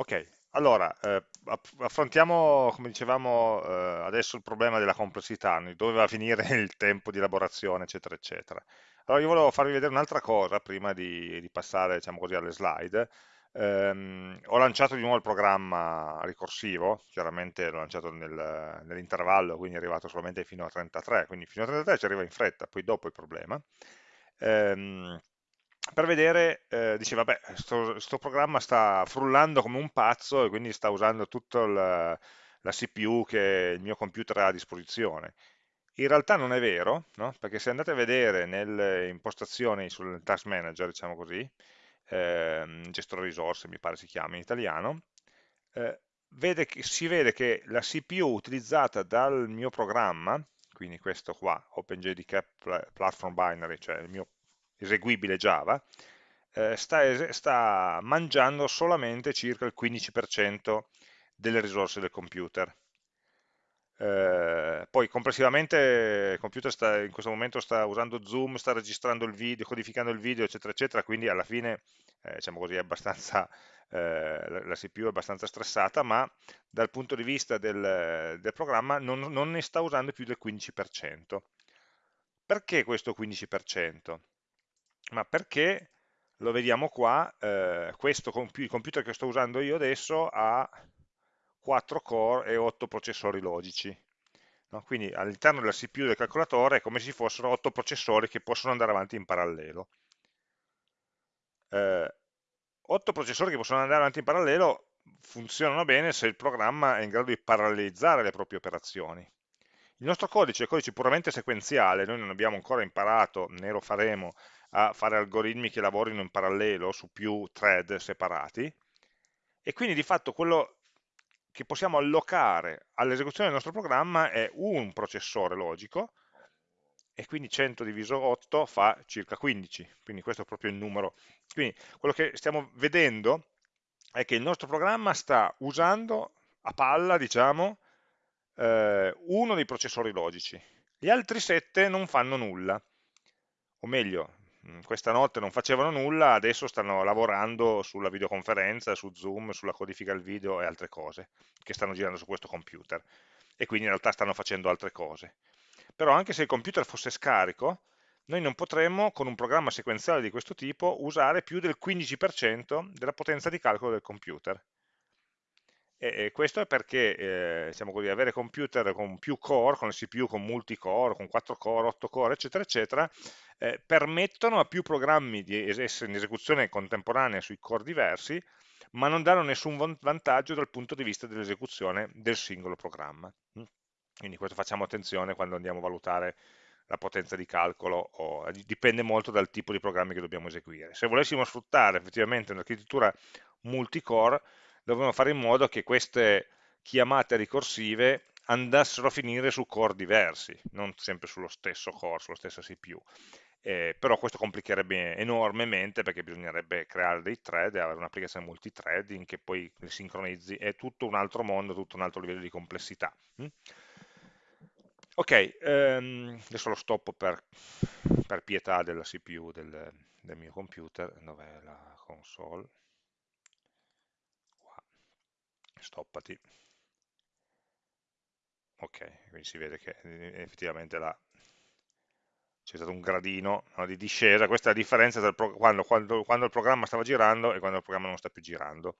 Ok, allora, eh, affrontiamo, come dicevamo eh, adesso, il problema della complessità, dove va a finire il tempo di elaborazione, eccetera, eccetera. Allora, io volevo farvi vedere un'altra cosa prima di, di passare, diciamo così, alle slide. Ehm, ho lanciato di nuovo il programma ricorsivo, chiaramente l'ho lanciato nel, nell'intervallo, quindi è arrivato solamente fino a 33, quindi fino a 33 ci arriva in fretta, poi dopo il problema. Ehm, per vedere, eh, dice vabbè, questo programma sta frullando come un pazzo e quindi sta usando tutta la, la CPU che il mio computer ha a disposizione. In realtà non è vero, no? perché se andate a vedere nelle impostazioni sul task manager, diciamo così, ehm, gestore risorse mi pare si chiama in italiano, eh, vede che, si vede che la CPU utilizzata dal mio programma, quindi questo qua, OpenJDK Platform Binary, cioè il mio eseguibile Java, eh, sta, sta, mangiando solamente circa il 15% delle risorse del computer. Eh, poi complessivamente il computer sta, in questo momento sta usando Zoom, sta registrando il video, codificando il video, eccetera, eccetera, quindi alla fine, eh, diciamo così, eh, la, la, CPU è abbastanza stressata, ma dal punto di vista del, del programma non, non ne sta usando più del 15%. Perché questo 15%? Ma perché lo vediamo qua, eh, questo il computer che sto usando io adesso ha 4 core e 8 processori logici. No? Quindi all'interno della CPU del calcolatore è come se ci fossero 8 processori che possono andare avanti in parallelo. Eh, 8 processori che possono andare avanti in parallelo funzionano bene se il programma è in grado di parallelizzare le proprie operazioni. Il nostro codice è codice puramente sequenziale, noi non abbiamo ancora imparato, né lo faremo, a fare algoritmi che lavorino in parallelo su più thread separati e quindi di fatto quello che possiamo allocare all'esecuzione del nostro programma è un processore logico e quindi 100 diviso 8 fa circa 15, quindi questo è proprio il numero. Quindi quello che stiamo vedendo è che il nostro programma sta usando a palla, diciamo, eh, uno dei processori logici. Gli altri 7 non fanno nulla, o meglio, questa notte non facevano nulla, adesso stanno lavorando sulla videoconferenza, su Zoom, sulla codifica del video e altre cose che stanno girando su questo computer e quindi in realtà stanno facendo altre cose. Però anche se il computer fosse scarico, noi non potremmo con un programma sequenziale di questo tipo usare più del 15% della potenza di calcolo del computer. E questo è perché eh, diciamo così, avere computer con più core, con CPU con multicore, con 4 core, 8 core, eccetera, eccetera, eh, permettono a più programmi di essere in esecuzione contemporanea sui core diversi, ma non danno nessun vantaggio dal punto di vista dell'esecuzione del singolo programma. Mm? Quindi questo facciamo attenzione quando andiamo a valutare la potenza di calcolo, o, eh, dipende molto dal tipo di programmi che dobbiamo eseguire. Se volessimo sfruttare effettivamente un'architettura multicore, dovremmo fare in modo che queste chiamate ricorsive andassero a finire su core diversi, non sempre sullo stesso core, sulla stessa CPU. Eh, però questo complicherebbe enormemente perché bisognerebbe creare dei thread e avere un'applicazione multithreading che poi li sincronizzi, è tutto un altro mondo, tutto un altro livello di complessità. Mm? Ok, ehm, adesso lo stoppo per, per pietà della CPU del, del mio computer, dov'è la console? Stoppati ok, quindi si vede che eh, effettivamente c'è stato un gradino no, di discesa, questa è la differenza tra quando, quando, quando, il programma stava girando e quando il programma non sta più girando.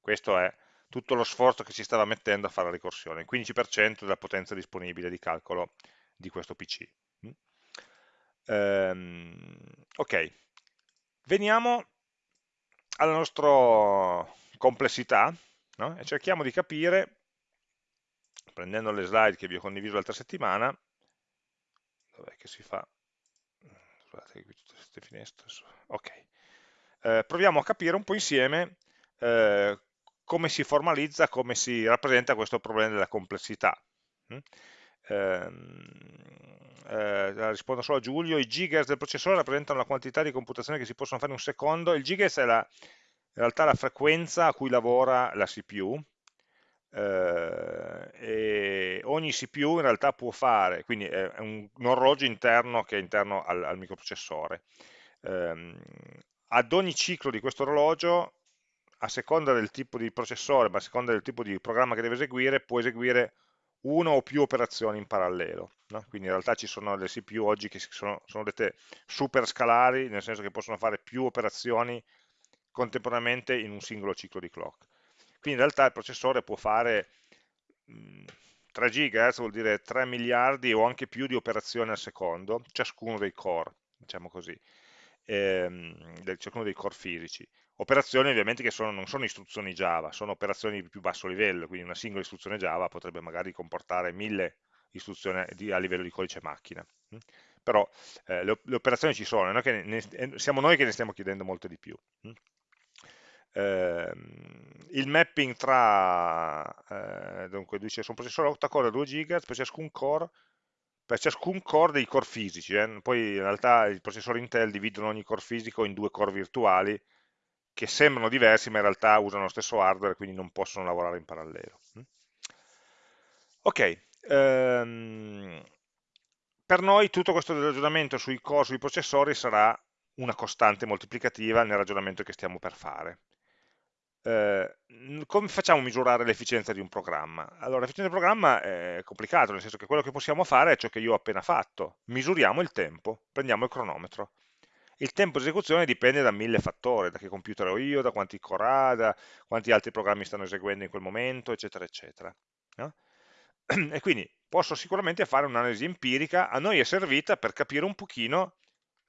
Questo è tutto lo sforzo che si stava mettendo a fare la ricorsione, il 15% della potenza disponibile di calcolo di questo PC. Mm. Ehm, ok, veniamo alla nostra complessità, no? e cerchiamo di capire, prendendo le slide che vi ho condiviso l'altra settimana, dov'è che si fa? Scusate, qui tutte queste finestre. Ok. Eh, proviamo a capire un po' insieme eh, come si formalizza, come si rappresenta questo problema della complessità. Mm? Ehm, eh, rispondo solo a Giulio, i gigahertz del processore rappresentano la quantità di computazione che si possono fare in un secondo, il gigahertz è la, realtà la frequenza a cui lavora la CPU, eh, ogni CPU in realtà può fare, quindi è un, un orologio interno che è interno al, al microprocessore. Eh, ad ogni ciclo di questo orologio a seconda del tipo di processore, ma a seconda del tipo di programma che deve eseguire, può eseguire una o più operazioni in parallelo. No? Quindi in realtà ci sono le CPU oggi che sono, sono dette super scalari, nel senso che possono fare più operazioni contemporaneamente in un singolo ciclo di clock. Quindi in realtà il processore può fare mh, 3 GHz, vuol dire 3 miliardi o anche più di operazioni al secondo, ciascuno dei core, diciamo così, ehm, ciascuno dei core fisici. Operazioni ovviamente che sono, non sono istruzioni Java, sono operazioni di più basso livello, quindi una singola istruzione Java potrebbe magari comportare mille istruzioni di, a livello di codice macchina. Però eh, le, le, operazioni ci sono, noi ne, ne, siamo noi che ne stiamo chiedendo molte di più. Eh, il mapping tra, eh, dunque, dice, su un processore 8 core 2 GHz per ciascun core, per ciascun core dei core fisici, eh. poi in realtà i processori Intel dividono ogni core fisico in due core virtuali, che sembrano diversi ma in realtà usano lo stesso hardware quindi non possono lavorare in parallelo. Mm. Ok, ehm, per noi tutto questo ragionamento sui core, sui processori sarà una costante moltiplicativa nel ragionamento che stiamo per fare. Eh, come facciamo a misurare l'efficienza di un programma? Allora, l'efficienza del programma è complicato, nel senso che quello che possiamo fare è ciò che io ho appena fatto. Misuriamo il tempo, prendiamo il cronometro il tempo di esecuzione dipende da mille fattori, da che computer ho io, da quanti core ha, da quanti altri programmi stanno eseguendo in quel momento, eccetera, eccetera. No? E quindi posso sicuramente fare un'analisi empirica, a noi è servita per capire un pochino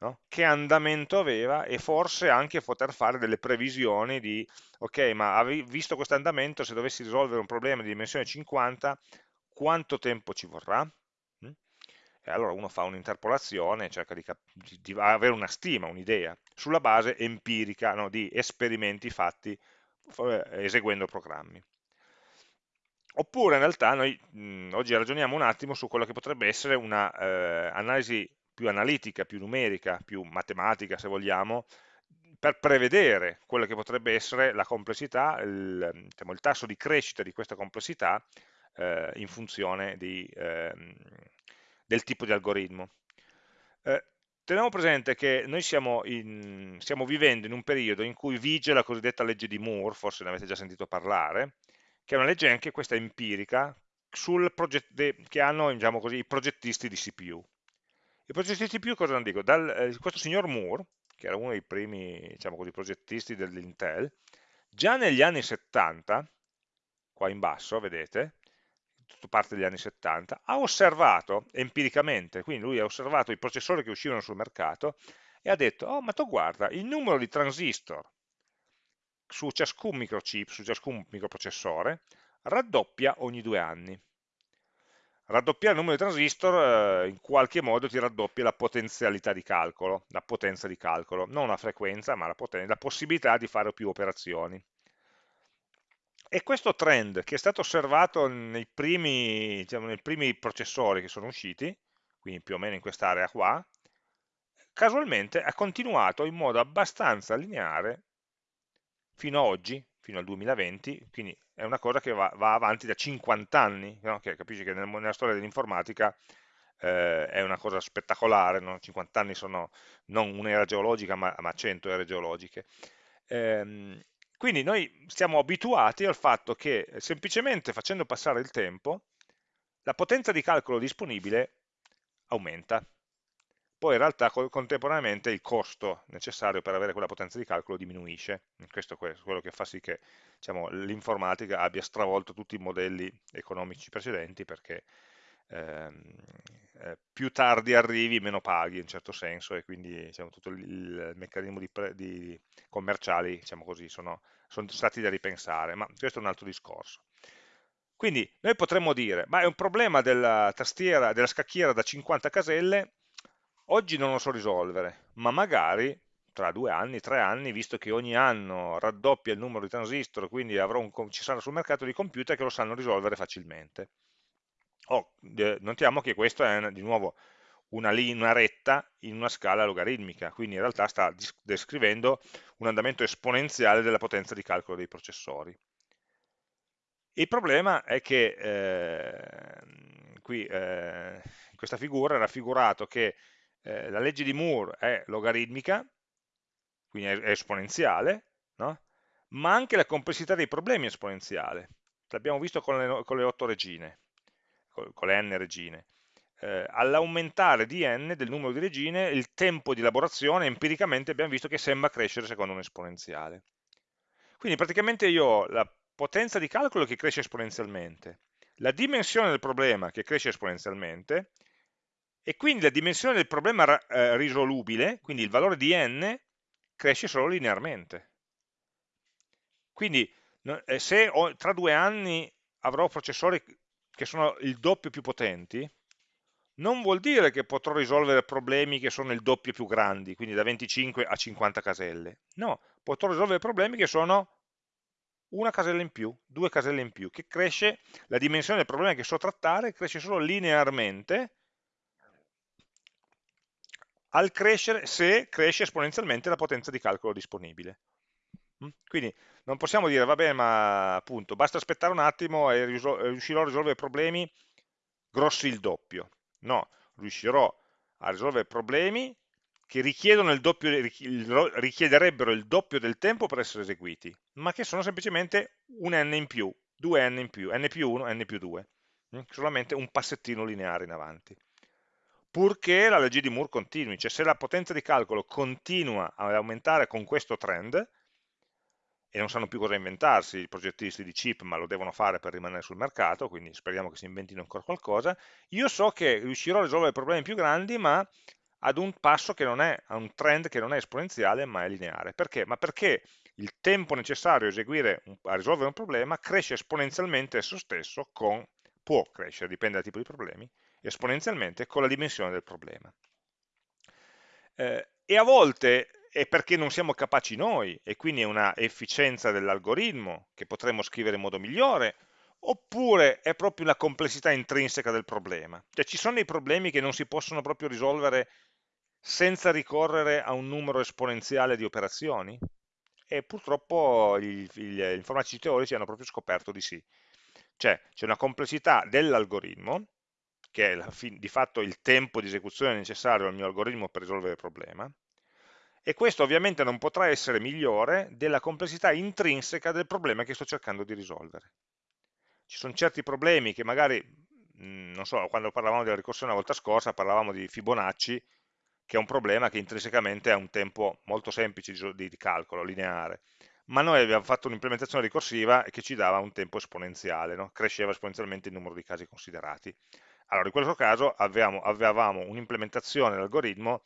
no? che andamento aveva e forse anche poter fare delle previsioni di, ok, ma visto questo andamento, se dovessi risolvere un problema di dimensione 50, quanto tempo ci vorrà? e allora uno fa un'interpolazione, cerca di, di, avere una stima, un'idea, sulla base empirica no, di esperimenti fatti eseguendo programmi. Oppure in realtà noi mh, oggi ragioniamo un attimo su quello che potrebbe essere un'analisi eh, più analitica, più numerica, più matematica se vogliamo, per prevedere quello che potrebbe essere la complessità, il, diciamo, il tasso di crescita di questa complessità eh, in funzione di, eh, del tipo di algoritmo. Eh, teniamo presente che noi siamo, in, stiamo, vivendo in un periodo in cui vige la cosiddetta legge di Moore, forse ne avete già sentito parlare, che è una legge anche questa empirica, che hanno diciamo così, i progettisti di CPU. I progettisti CPU cosa hanno dico? Dal, eh, questo signor Moore, che era uno dei primi diciamo così, progettisti dell'Intel, già negli anni 70, qua in basso, vedete, tutto parte degli anni 70, ha osservato empiricamente, quindi lui ha osservato i processori che uscivano sul mercato e ha detto, oh ma tu guarda, il numero di transistor su ciascun microchip, su ciascun microprocessore, raddoppia ogni due anni. Raddoppiare il numero di transistor eh, in qualche modo ti raddoppia la potenzialità di calcolo, la potenza di calcolo, non la frequenza, ma la, la possibilità di fare più operazioni. E questo trend che è stato osservato nei primi, diciamo, nei primi processori che sono usciti, quindi più o meno in quest'area qua, casualmente ha continuato in modo abbastanza lineare fino ad oggi, fino al 2020, quindi è una cosa che va, va avanti da 50 anni, no? che capisci che nel, nella storia dell'informatica eh, è una cosa spettacolare, no? 50 anni sono non un'era geologica ma, ma 100 ere geologiche. Ehm, quindi noi siamo abituati al fatto che semplicemente facendo passare il tempo, la potenza di calcolo disponibile aumenta. Poi in realtà contemporaneamente il costo necessario per avere quella potenza di calcolo diminuisce. Questo è quello che fa sì che diciamo, l'informatica abbia stravolto tutti i modelli economici precedenti perché ehm, eh, più tardi arrivi meno paghi in certo senso e quindi diciamo, tutto il, il meccanismo di, di commerciali diciamo così, sono, sono stati da ripensare, ma questo è un altro discorso. Quindi noi potremmo dire, ma è un problema della tastiera, della scacchiera da 50 caselle, oggi non lo so risolvere, ma magari tra due anni, tre anni, visto che ogni anno raddoppia il numero di transistor, quindi un, ci saranno sul mercato di computer che lo sanno risolvere facilmente. Oh, notiamo che questo è di nuovo una, una, retta in una scala logaritmica, quindi in realtà sta descrivendo un andamento esponenziale della potenza di calcolo dei processori. Il problema è che eh, qui eh, in questa figura è raffigurato che eh, la legge di Moore è logaritmica, quindi è, esponenziale, no? ma anche la complessità dei problemi è esponenziale. L'abbiamo visto con le, con le 8 regine, con, con le n regine. Eh, all'aumentare di n del numero di regine, il tempo di elaborazione, empiricamente abbiamo visto che sembra crescere secondo un esponenziale. Quindi praticamente io ho la potenza di calcolo che cresce esponenzialmente, la dimensione del problema che cresce esponenzialmente, e quindi la dimensione del problema eh, risolubile, quindi il valore di n, cresce solo linearmente. Quindi eh, se ho, tra due anni avrò processori che sono il doppio più potenti, non vuol dire che potrò risolvere problemi che sono il doppio più grandi, quindi da 25 a 50 caselle. No, potrò risolvere problemi che sono una casella in più, due caselle in più, che cresce, la dimensione del problema che so trattare cresce solo linearmente crescere, se cresce esponenzialmente la potenza di calcolo disponibile. Mm? Quindi non possiamo dire, va bene, ma appunto, basta aspettare un attimo e riuscirò a risolvere problemi grossi il doppio. No, riuscirò a risolvere problemi che il doppio, richiederebbero il doppio del tempo per essere eseguiti, ma che sono semplicemente un n in più, due n in più, n più 1, n più 2, mm? solamente un passettino lineare in avanti purché la legge di Moore continui, cioè se la potenza di calcolo continua ad aumentare con questo trend, e non sanno più cosa inventarsi i progettisti di chip, ma lo devono fare per rimanere sul mercato, quindi speriamo che si inventino ancora qualcosa, io so che riuscirò a risolvere problemi più grandi, ma ad un passo che non è, a un trend che non è esponenziale, ma è lineare. Perché? Ma perché il tempo necessario a, eseguire, a risolvere un problema cresce esponenzialmente esso stesso con, può crescere, dipende dal tipo di problemi, esponenzialmente con la dimensione del problema. Eh, e a volte è perché non siamo capaci noi, e quindi è una efficienza dell'algoritmo che potremmo scrivere in modo migliore, oppure è proprio una complessità intrinseca del problema. Cioè ci sono dei problemi che non si possono proprio risolvere senza ricorrere a un numero esponenziale di operazioni? E purtroppo gli informatici teorici hanno proprio scoperto di sì. Cioè c'è una complessità dell'algoritmo che è di fatto il tempo di esecuzione necessario al mio algoritmo per risolvere il problema, e questo ovviamente non potrà essere migliore della complessità intrinseca del problema che sto cercando di risolvere. Ci sono certi problemi che magari, non so, quando parlavamo della ricorsione la volta scorsa, parlavamo di Fibonacci, che è un problema che intrinsecamente ha un tempo molto semplice di, di calcolo, lineare, ma noi abbiamo fatto un'implementazione ricorsiva che ci dava un tempo esponenziale, no? cresceva esponenzialmente il numero di casi considerati. Allora, in questo caso avevamo, avevamo un'implementazione dell'algoritmo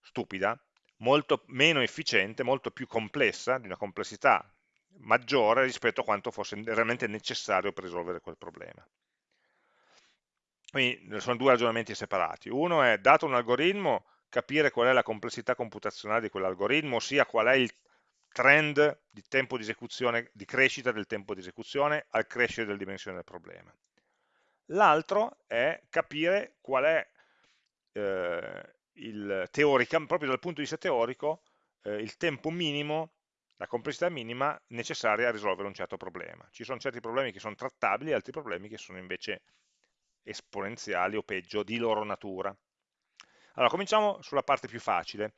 stupida, molto meno efficiente, molto più complessa, di una complessità maggiore rispetto a quanto fosse realmente necessario per risolvere quel problema. Quindi sono due ragionamenti separati. Uno è, dato un algoritmo, capire qual è la complessità computazionale di quell'algoritmo, ossia qual è il trend di di di crescita del tempo di esecuzione al crescere della dimensione del problema. L'altro è capire qual è eh, il teorica, proprio dal punto di vista teorico, eh, il tempo minimo, la complessità minima necessaria a risolvere un certo problema. Ci sono certi problemi che sono trattabili altri problemi che sono invece esponenziali o peggio di loro natura. Allora, cominciamo sulla parte più facile,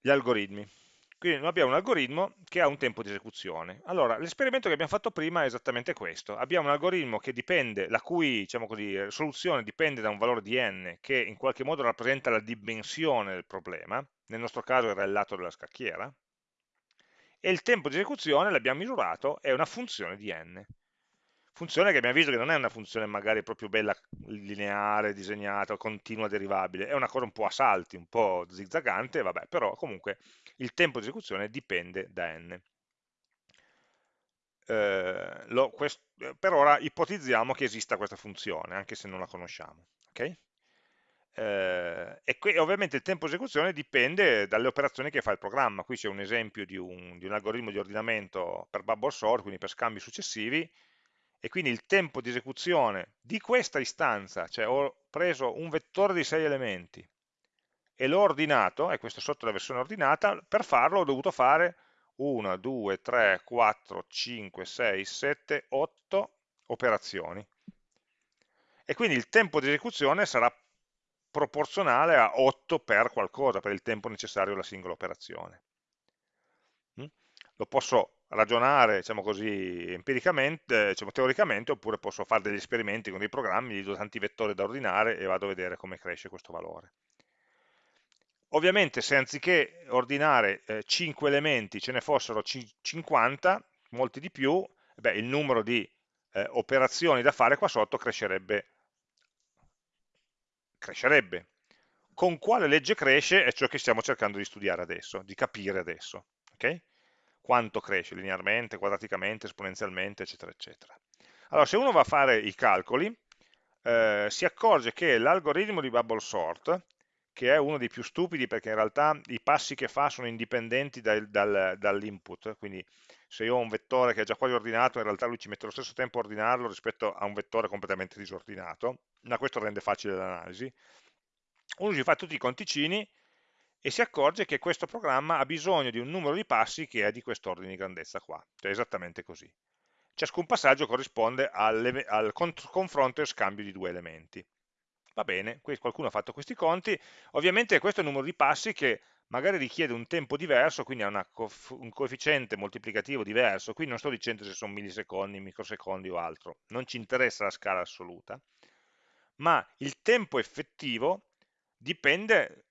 gli algoritmi. Quindi noi abbiamo un algoritmo che ha un tempo di esecuzione. Allora, l'esperimento che abbiamo fatto prima è esattamente questo. Abbiamo un algoritmo dipende, la cui diciamo così, soluzione dipende da un valore di n che in qualche modo rappresenta la dimensione del problema, nel nostro caso era il lato della scacchiera, e il tempo di esecuzione, l'abbiamo misurato, è una funzione di n funzione che abbiamo visto che non è una funzione magari proprio bella, lineare, disegnata, continua, derivabile, è una cosa un po' a salti, un po' zigzagante, vabbè, però comunque il tempo di esecuzione dipende da n. Eh, lo, quest, per ora ipotizziamo che esista questa funzione, anche se non la conosciamo. Okay? Eh, e qui, ovviamente il tempo di esecuzione dipende dalle operazioni che fa il programma. Qui c'è un esempio di un, di un algoritmo di ordinamento per bubble sort, quindi per scambi successivi, e quindi il tempo di esecuzione di questa istanza, cioè ho preso un vettore di 6 elementi e l'ho ordinato, e questo sotto la versione ordinata, per farlo ho dovuto fare 1, 2, 3, 4, 5, 6, 7, 8 operazioni. E quindi il tempo di esecuzione sarà proporzionale a 8 per qualcosa, per il tempo necessario alla singola operazione. Mm? lo posso ragionare diciamo così, empiricamente, diciamo, teoricamente, oppure posso fare degli esperimenti con dei programmi, gli do tanti vettori da ordinare e vado a vedere come cresce questo valore. Ovviamente se anziché ordinare eh, 5 elementi ce ne fossero 50, molti di più, beh, il numero di eh, operazioni da fare qua sotto crescerebbe. crescerebbe. Con quale legge cresce è ciò che stiamo cercando di studiare adesso, di capire adesso. Okay? Quanto cresce linearmente, quadraticamente, esponenzialmente, eccetera, eccetera. Allora, se uno va a fare i calcoli, eh, si accorge che l'algoritmo di bubble sort che è uno dei più stupidi perché in realtà i passi che fa sono indipendenti dal, dal, dall'input, quindi se io ho un vettore che è già quasi ordinato, in realtà lui ci mette lo stesso tempo a ordinarlo rispetto a un vettore completamente disordinato, ma questo rende facile l'analisi. Uno si fa tutti i conticini e si accorge che questo programma ha bisogno di un numero di passi che è di quest'ordine di grandezza qua, cioè esattamente così. Ciascun passaggio corrisponde al, al confronto e scambio di due elementi. Va bene, qualcuno ha fatto questi conti, ovviamente questo è il numero di passi che magari richiede un tempo diverso, quindi ha un coefficiente moltiplicativo diverso, qui non sto dicendo se sono millisecondi, microsecondi o altro, non ci interessa la scala assoluta, ma il tempo effettivo dipende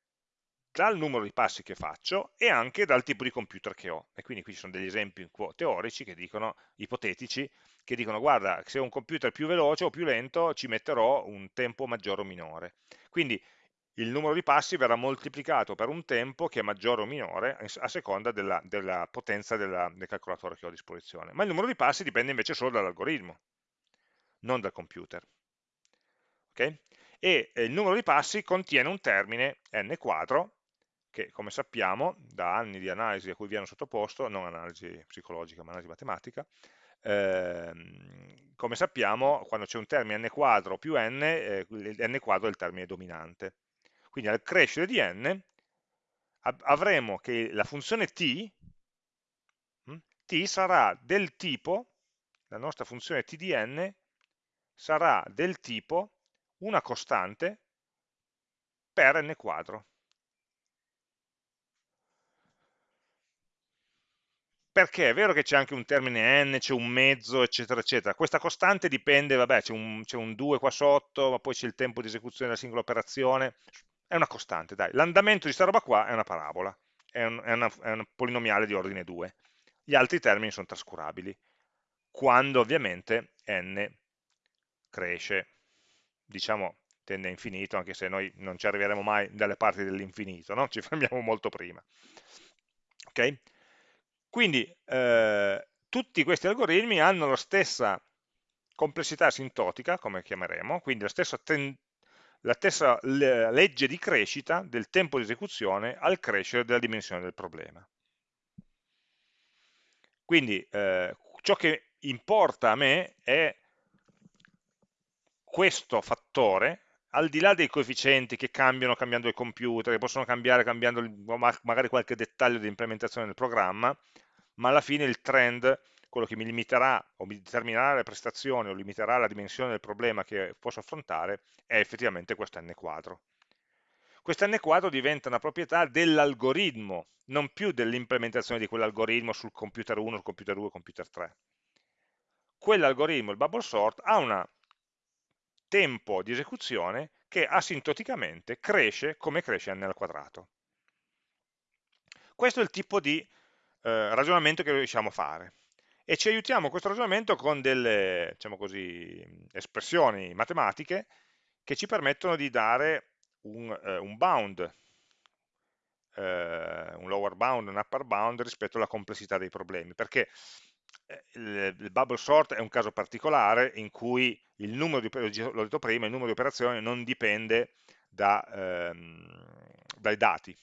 dal numero di passi che faccio e anche dal tipo di computer che ho. E quindi qui ci sono degli esempi teorici che dicono, ipotetici, che dicono guarda, se ho un computer più veloce o più lento ci metterò un tempo maggiore o minore. Quindi il numero di passi verrà moltiplicato per un tempo che è maggiore o minore a seconda della, della potenza della, del calcolatore che ho a disposizione. Ma il numero di passi dipende invece solo dall'algoritmo, non dal computer. Okay? E eh, il numero di passi contiene un termine n quadro che come sappiamo da anni di analisi a cui viene sottoposto, non analisi psicologica ma analisi matematica, ehm, come sappiamo quando c'è un termine n quadro più n, eh, n quadro è il termine dominante. Quindi al crescere di n avremo che la funzione t, hm, t sarà del tipo, la nostra funzione t di n sarà del tipo una costante per n quadro. Perché è vero che c'è anche un termine n, c'è un mezzo, eccetera, eccetera. Questa costante dipende, vabbè, c'è un, un 2 qua sotto, ma poi c'è il tempo di esecuzione della singola operazione. È una costante, dai. L'andamento di questa roba qua è una parabola, è un, è, una, è un polinomiale di ordine 2. Gli altri termini sono trascurabili, quando ovviamente n cresce, diciamo, tende a infinito, anche se noi non ci arriveremo mai dalle parti dell'infinito, no? ci fermiamo molto prima. Ok? Quindi eh, tutti questi algoritmi hanno la stessa complessità asintotica, come chiameremo, quindi la stessa, la stessa legge di crescita del tempo di esecuzione al crescere della dimensione del problema. Quindi eh, ciò che importa a me è questo fattore, al di là dei coefficienti che cambiano cambiando il computer, che possono cambiare cambiando magari qualche dettaglio di implementazione del programma, ma alla fine il trend, quello che mi limiterà o mi determinerà le prestazioni o limiterà la dimensione del problema che posso affrontare, è effettivamente questo n quadro. Questo n quadro diventa una proprietà dell'algoritmo, non più dell'implementazione di quell'algoritmo sul computer 1, sul computer 2, sul computer 3. Quell'algoritmo, il bubble sort, ha un tempo di esecuzione che asintoticamente cresce come cresce n al quadrato. Questo è il tipo di eh, ragionamento che riusciamo a fare. E ci aiutiamo questo ragionamento con delle diciamo così, espressioni matematiche che ci permettono di dare un, eh, un bound, eh, un lower bound, un upper bound rispetto alla complessità dei problemi, perché eh, il, il, bubble sort è un caso particolare in cui il numero di, prima, il numero di operazioni non dipende da, ehm, dai dati,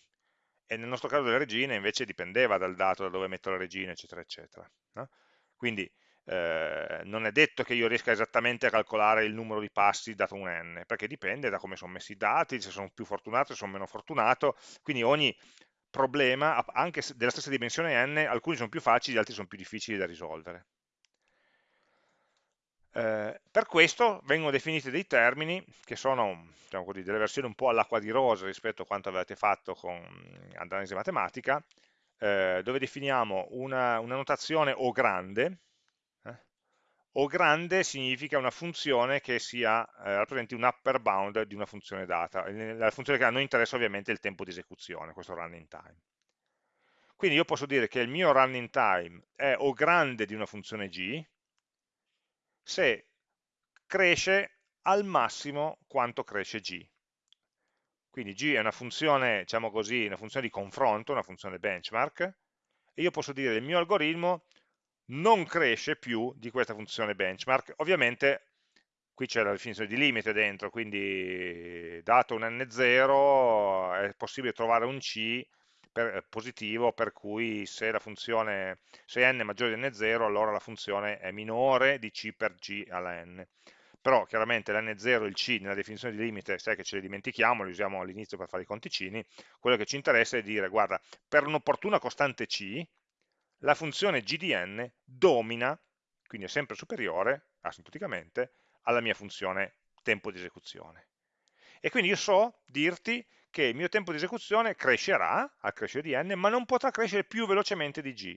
e nel nostro caso delle regine invece dipendeva dal dato da dove metto la regina, eccetera, eccetera. No? Quindi eh, non è detto che io riesca esattamente a calcolare il numero di passi dato un n, perché dipende da come sono messi i dati, se sono più fortunato, se sono meno fortunato, quindi ogni problema, anche della stessa dimensione n, alcuni sono più facili, altri sono più difficili da risolvere. Eh, per questo vengono definiti dei termini che sono diciamo così, delle versioni un po' all'acqua di rosa rispetto a quanto avete fatto con analisi matematica, eh, dove definiamo una, una, notazione O grande, eh? O grande significa una funzione che sia, eh, rappresenti un upper bound di una funzione data. La funzione che a noi interessa ovviamente è il tempo di esecuzione, questo running time. Quindi io posso dire che il mio running time è O grande di una funzione G se cresce al massimo quanto cresce G. Quindi G è una funzione, diciamo così, una funzione di confronto, una funzione benchmark, e io posso dire che il mio algoritmo non cresce più di questa funzione benchmark. Ovviamente qui c'è la definizione di limite dentro, quindi dato un n0 è possibile trovare un C per, positivo per cui se la funzione se n è maggiore di n0 allora la funzione è minore di c per g alla n però chiaramente l'N0 e il C nella definizione di limite, sai che ce le dimentichiamo, li usiamo all'inizio per fare i conticini, quello che ci interessa è dire, guarda, per un'opportuna costante C, la funzione g di n domina, quindi è sempre superiore, asintoticamente, alla mia funzione tempo di esecuzione. E quindi io so dirti che il mio tempo di esecuzione crescerà al crescere di n, ma non potrà crescere più velocemente di g.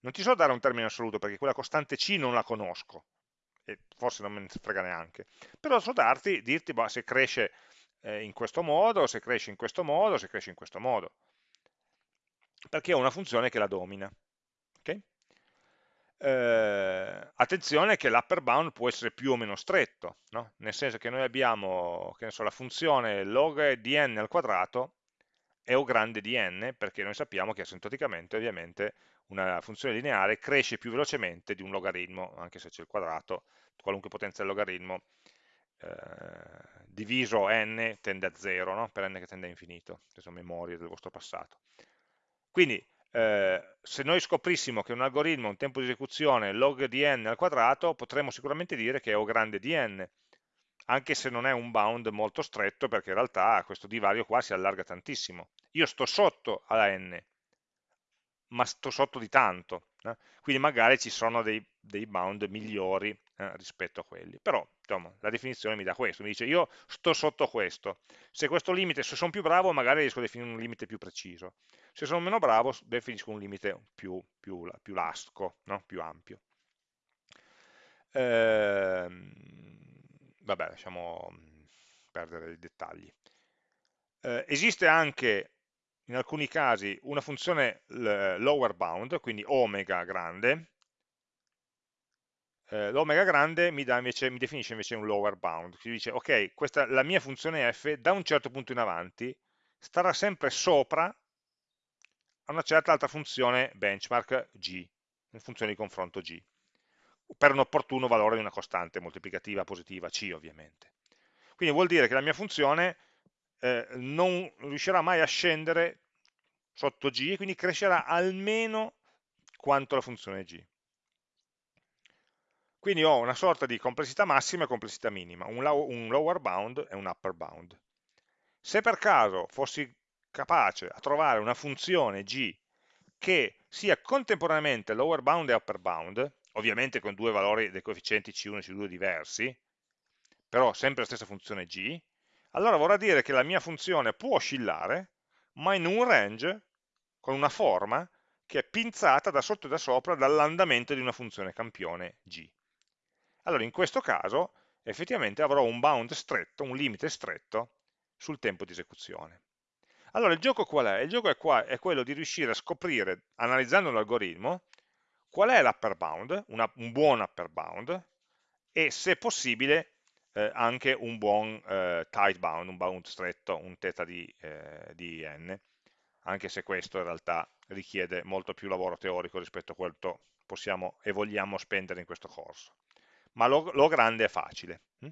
Non ti so dare un termine assoluto perché quella costante c non la conosco, e forse non me ne frega neanche, però so darti, dirti bah, se cresce eh, in questo modo, se cresce in questo modo, se cresce in questo modo, perché ho una funzione che la domina. Okay? Eh, attenzione che l'upper bound può essere più o meno stretto, no? nel senso che noi abbiamo che so, la funzione log di n al quadrato è o grande di n, perché noi sappiamo che asintoticamente ovviamente una funzione lineare cresce più velocemente di un logaritmo, anche se c'è il quadrato, qualunque potenza del logaritmo, eh, diviso n tende a 0, no? per n che tende a infinito, queste sono memorie del vostro passato. Quindi eh, se noi scoprissimo che un algoritmo ha un tempo di esecuzione log di n al quadrato, potremmo sicuramente dire che è O grande di n, anche se non è un bound molto stretto, perché in realtà questo divario qua si allarga tantissimo. Io sto sotto alla n, ma sto sotto di tanto, eh? quindi magari ci sono dei, dei bound migliori eh, rispetto a quelli, però insomma, la definizione mi dà questo, mi dice io sto sotto questo, se questo limite, se sono più bravo magari riesco a definire un limite più preciso, se sono meno bravo definisco un limite più, più, più lasco, no? più ampio. Ehm, vabbè, lasciamo perdere i dettagli. Eh, esiste anche in alcuni casi una funzione lower bound, quindi omega grande, eh, l'omega grande mi, invece, mi, definisce invece un lower bound, quindi dice ok, questa, la mia funzione f da un certo punto in avanti starà sempre sopra a una certa altra funzione benchmark g, una funzione di confronto g, per un opportuno valore di una costante moltiplicativa positiva c ovviamente. Quindi vuol dire che la mia funzione eh, non riuscirà mai a scendere sotto g e quindi crescerà almeno quanto la funzione g. Quindi ho una sorta di complessità massima e complessità minima, un, un lower bound e un upper bound. Se per caso fossi capace a trovare una funzione g che sia contemporaneamente lower bound e upper bound, ovviamente con due valori dei coefficienti C1 e C2 diversi, però sempre la stessa funzione g, allora vorrà dire che la mia funzione può oscillare, ma in un range, con una forma, che è pinzata da sotto e da sopra dall'andamento di una funzione campione g. Allora in questo caso effettivamente avrò un bound stretto, un limite stretto sul tempo di esecuzione. Allora il gioco qual è? Il gioco è, qua, è quello di riuscire a scoprire, analizzando l'algoritmo, qual è l'upper bound, una, un buon upper bound, e se possibile eh, anche un buon eh, tight bound, un bound stretto, un θ di, eh, di n, anche se questo in realtà richiede molto più lavoro teorico rispetto a quanto possiamo e vogliamo spendere in questo corso. Ma lo, lo grande è facile. Hm?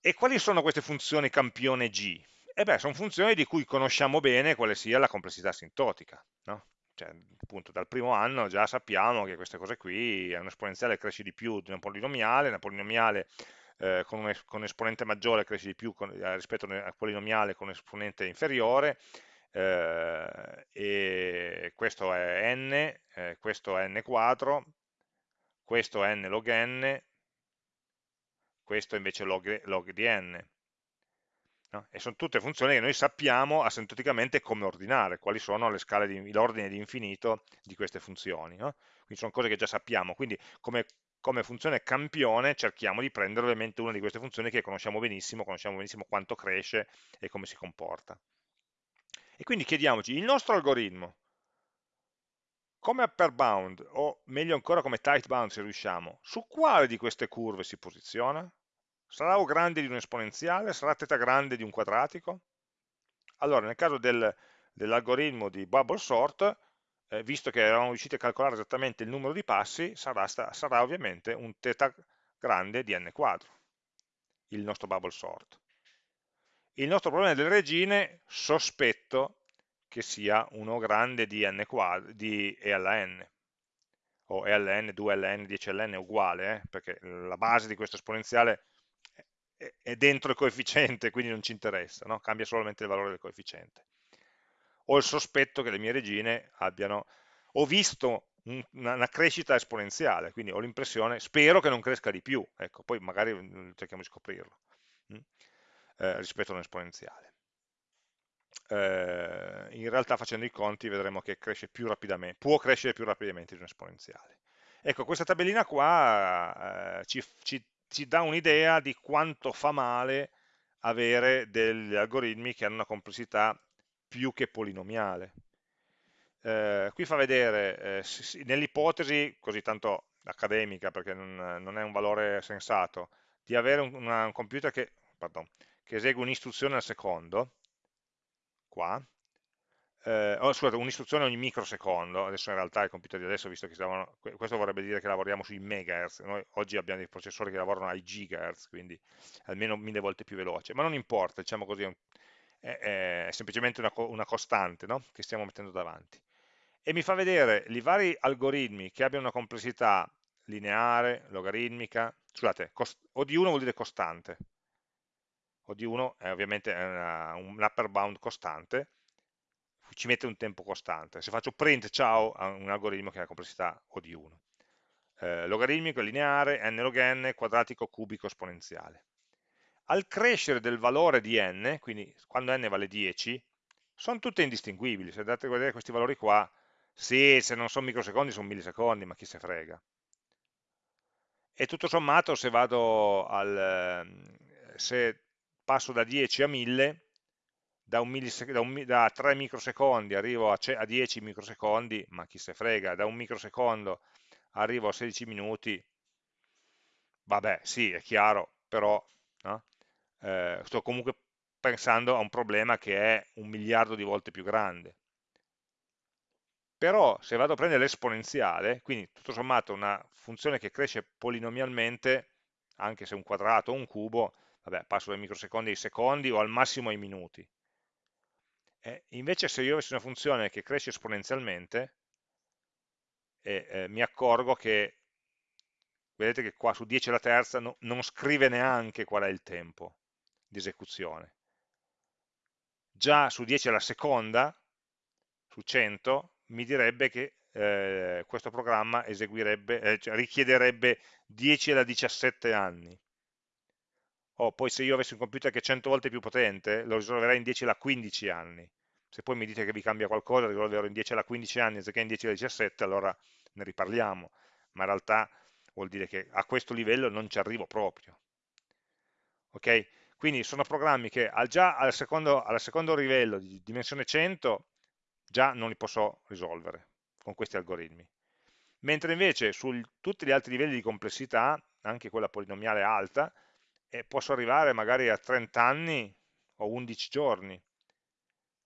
E quali sono queste funzioni campione G? E beh, sono funzioni di cui conosciamo bene quale sia la complessità asintotica. No? Cioè, appunto dal primo anno già sappiamo che queste cose qui è un esponenziale cresce di più di un polinomiale, un polinomiale eh, con, un, con, un, esponente maggiore cresce di più con, eh, rispetto al polinomiale con un esponente inferiore, eh, e questo è n, eh, questo è n quadro, questo è n log n, questo invece log, log di n. No? E sono tutte funzioni che noi sappiamo asintoticamente come ordinare, quali sono l'ordine di infinito di queste funzioni. No? Quindi sono cose che già sappiamo, quindi come, come funzione campione cerchiamo di prendere ovviamente una di queste funzioni che conosciamo benissimo, conosciamo benissimo quanto cresce e come si comporta. E quindi chiediamoci, il nostro algoritmo, come upper bound, o meglio ancora come tight bound se riusciamo, su quale di queste curve si posiziona? Sarà O grande di un esponenziale? Sarà θ grande di un quadratico? Allora, nel caso del, dell'algoritmo di bubble sort, eh, visto che eravamo riusciti a calcolare esattamente il numero di passi, sarà, sarà ovviamente un θ grande di n quadro, il nostro bubble sort. Il nostro problema delle regine, sospetto che sia uno grande di n quadro, di e alla n, o e alla n, 2ln, 10ln è uguale, eh, perché la base di questo esponenziale è dentro il coefficiente, quindi non ci interessa, no? cambia solamente il valore del coefficiente. Ho il sospetto che le mie regine abbiano, ho visto una, crescita esponenziale, quindi ho l'impressione, spero che non cresca di più, ecco, poi magari mm, cerchiamo di scoprirlo? Mm, eh, rispetto a un esponenziale. Eh, in realtà facendo i conti vedremo che cresce più rapidamente, può crescere più rapidamente di un esponenziale. Ecco, questa tabellina qua eh, ci, ci ci dà un'idea di quanto fa male avere degli algoritmi che hanno una complessità più che polinomiale. Eh, qui fa vedere, eh, nell'ipotesi, così tanto accademica, perché non, non, è un valore sensato, di avere un, una, un computer che, pardon, che esegue un'istruzione al secondo, qua, eh, oh, scusate, un'istruzione ogni microsecondo, adesso in realtà i computer di adesso, visto che stavano, questo vorrebbe dire che lavoriamo sui megahertz, noi oggi abbiamo dei processori che lavorano ai gigahertz, quindi almeno mille volte più veloce, ma non importa, diciamo così, è, è semplicemente una, una costante no? che stiamo mettendo davanti. E mi fa vedere i vari algoritmi che abbiano una complessità lineare, logaritmica, scusate, o di 1 vuol dire costante, o di 1 è ovviamente una, un upper bound costante, ci mette un tempo costante. Se faccio print ciao a un algoritmo che ha complessità O di 1. Eh, logaritmico, lineare, n log n, quadratico, cubico, esponenziale. Al crescere del valore di n, quindi quando n vale 10, sono tutte indistinguibili. Se andate a vedere questi valori qua, sì, se non sono microsecondi sono millisecondi, ma chi se frega. E tutto sommato se vado al, ehm, se passo da 10 a 1000, da, da, un, da 3 microsecondi arrivo a, a 10 microsecondi, ma chi se frega, da un microsecondo arrivo a 16 minuti, vabbè, sì, è chiaro, però no? eh, sto comunque pensando a un problema che è un miliardo di volte più grande. Però se vado a prendere l'esponenziale, quindi tutto sommato una funzione che cresce polinomialmente, anche se un quadrato o un cubo, vabbè, passo dai microsecondi ai secondi o al massimo ai minuti. Eh, invece se io avessi una funzione che cresce esponenzialmente, eh, eh, mi accorgo che, vedete che qua su 10 alla terza no, non scrive neanche qual è il tempo di esecuzione. Già su 10 alla seconda, su 100, mi direbbe che eh, questo programma eh, cioè richiederebbe 10 alla 17 anni oh, poi se io avessi un computer che è 100 volte più potente, lo risolverei in 10 alla 15 anni. Se poi mi dite che vi cambia qualcosa, risolverò in 10 alla 15 anni anziché in 10 alla 17, allora ne riparliamo. Ma in realtà vuol dire che a questo livello non ci arrivo proprio. Ok? Quindi sono programmi che già al secondo, al secondo livello di dimensione 100 già non li posso risolvere con questi algoritmi. Mentre invece su tutti gli altri livelli di complessità, anche quella polinomiale alta, e posso arrivare magari a 30 anni o 11 giorni.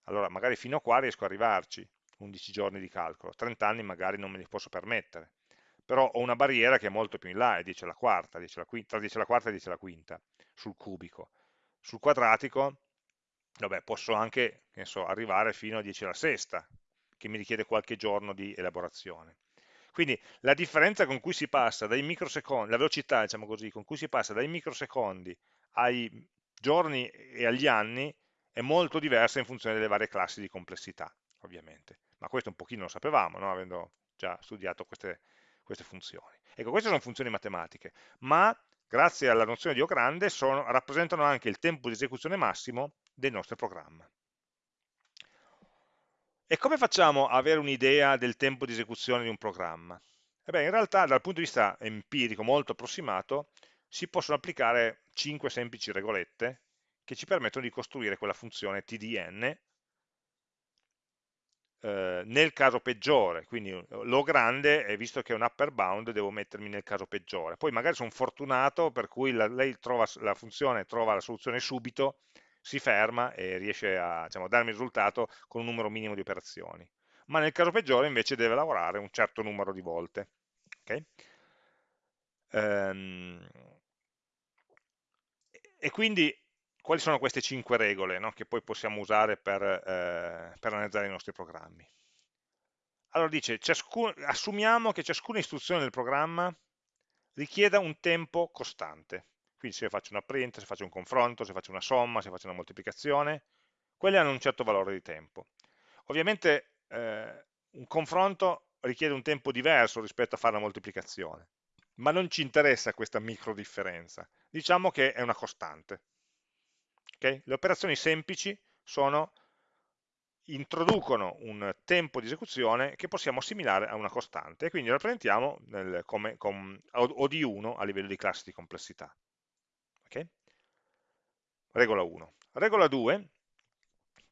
Allora magari fino a qua riesco ad arrivarci, 11 giorni di calcolo, 30 anni magari non me li posso permettere, però ho una barriera che è molto più in là, è 10 alla quarta, 10 alla quinta, tra 10 alla quarta e 10 alla quinta, sul cubico. Sul quadratico, vabbè, posso anche so, arrivare fino a 10 alla sesta, che mi richiede qualche giorno di elaborazione. Quindi la differenza con cui si passa dai microsecondi, la velocità diciamo così, con cui si passa dai microsecondi ai giorni e agli anni è molto diversa in funzione delle varie classi di complessità, ovviamente. Ma questo un pochino lo sapevamo, no? avendo già studiato queste, queste funzioni. Ecco, queste sono funzioni matematiche, ma grazie alla nozione di O grande, sono, rappresentano anche il tempo di esecuzione massimo del nostro programma. E come facciamo a avere un'idea del tempo di esecuzione di un programma? E beh, in realtà dal punto di vista empirico molto approssimato si possono applicare 5 semplici regolette che ci permettono di costruire quella funzione tdn eh, nel caso peggiore, quindi eh, lo grande è visto che è un upper bound, devo mettermi nel caso peggiore. Poi magari sono fortunato per cui la, lei trova, la funzione trova la soluzione subito, si ferma e riesce a diciamo, darmi il risultato con un numero minimo di operazioni. Ma nel caso peggiore invece deve lavorare un certo numero di volte. Okay? Ehm, e quindi quali sono queste cinque regole no, che poi possiamo usare per, eh, per, analizzare i nostri programmi? Allora dice, assumiamo che ciascuna istruzione del programma richieda un tempo costante. Quindi se faccio una print, se faccio un confronto, se faccio una somma, se faccio una moltiplicazione, quelle hanno un certo valore di tempo. Ovviamente eh, un confronto richiede un tempo diverso rispetto a fare la moltiplicazione, ma non ci interessa questa micro differenza. Diciamo che è una costante. Okay? Le operazioni semplici sono, introducono un tempo di esecuzione che possiamo assimilare a una costante e quindi rappresentiamo nel, come, com, o di 1 a livello di classe di complessità. Okay? Regola 1. Regola 2,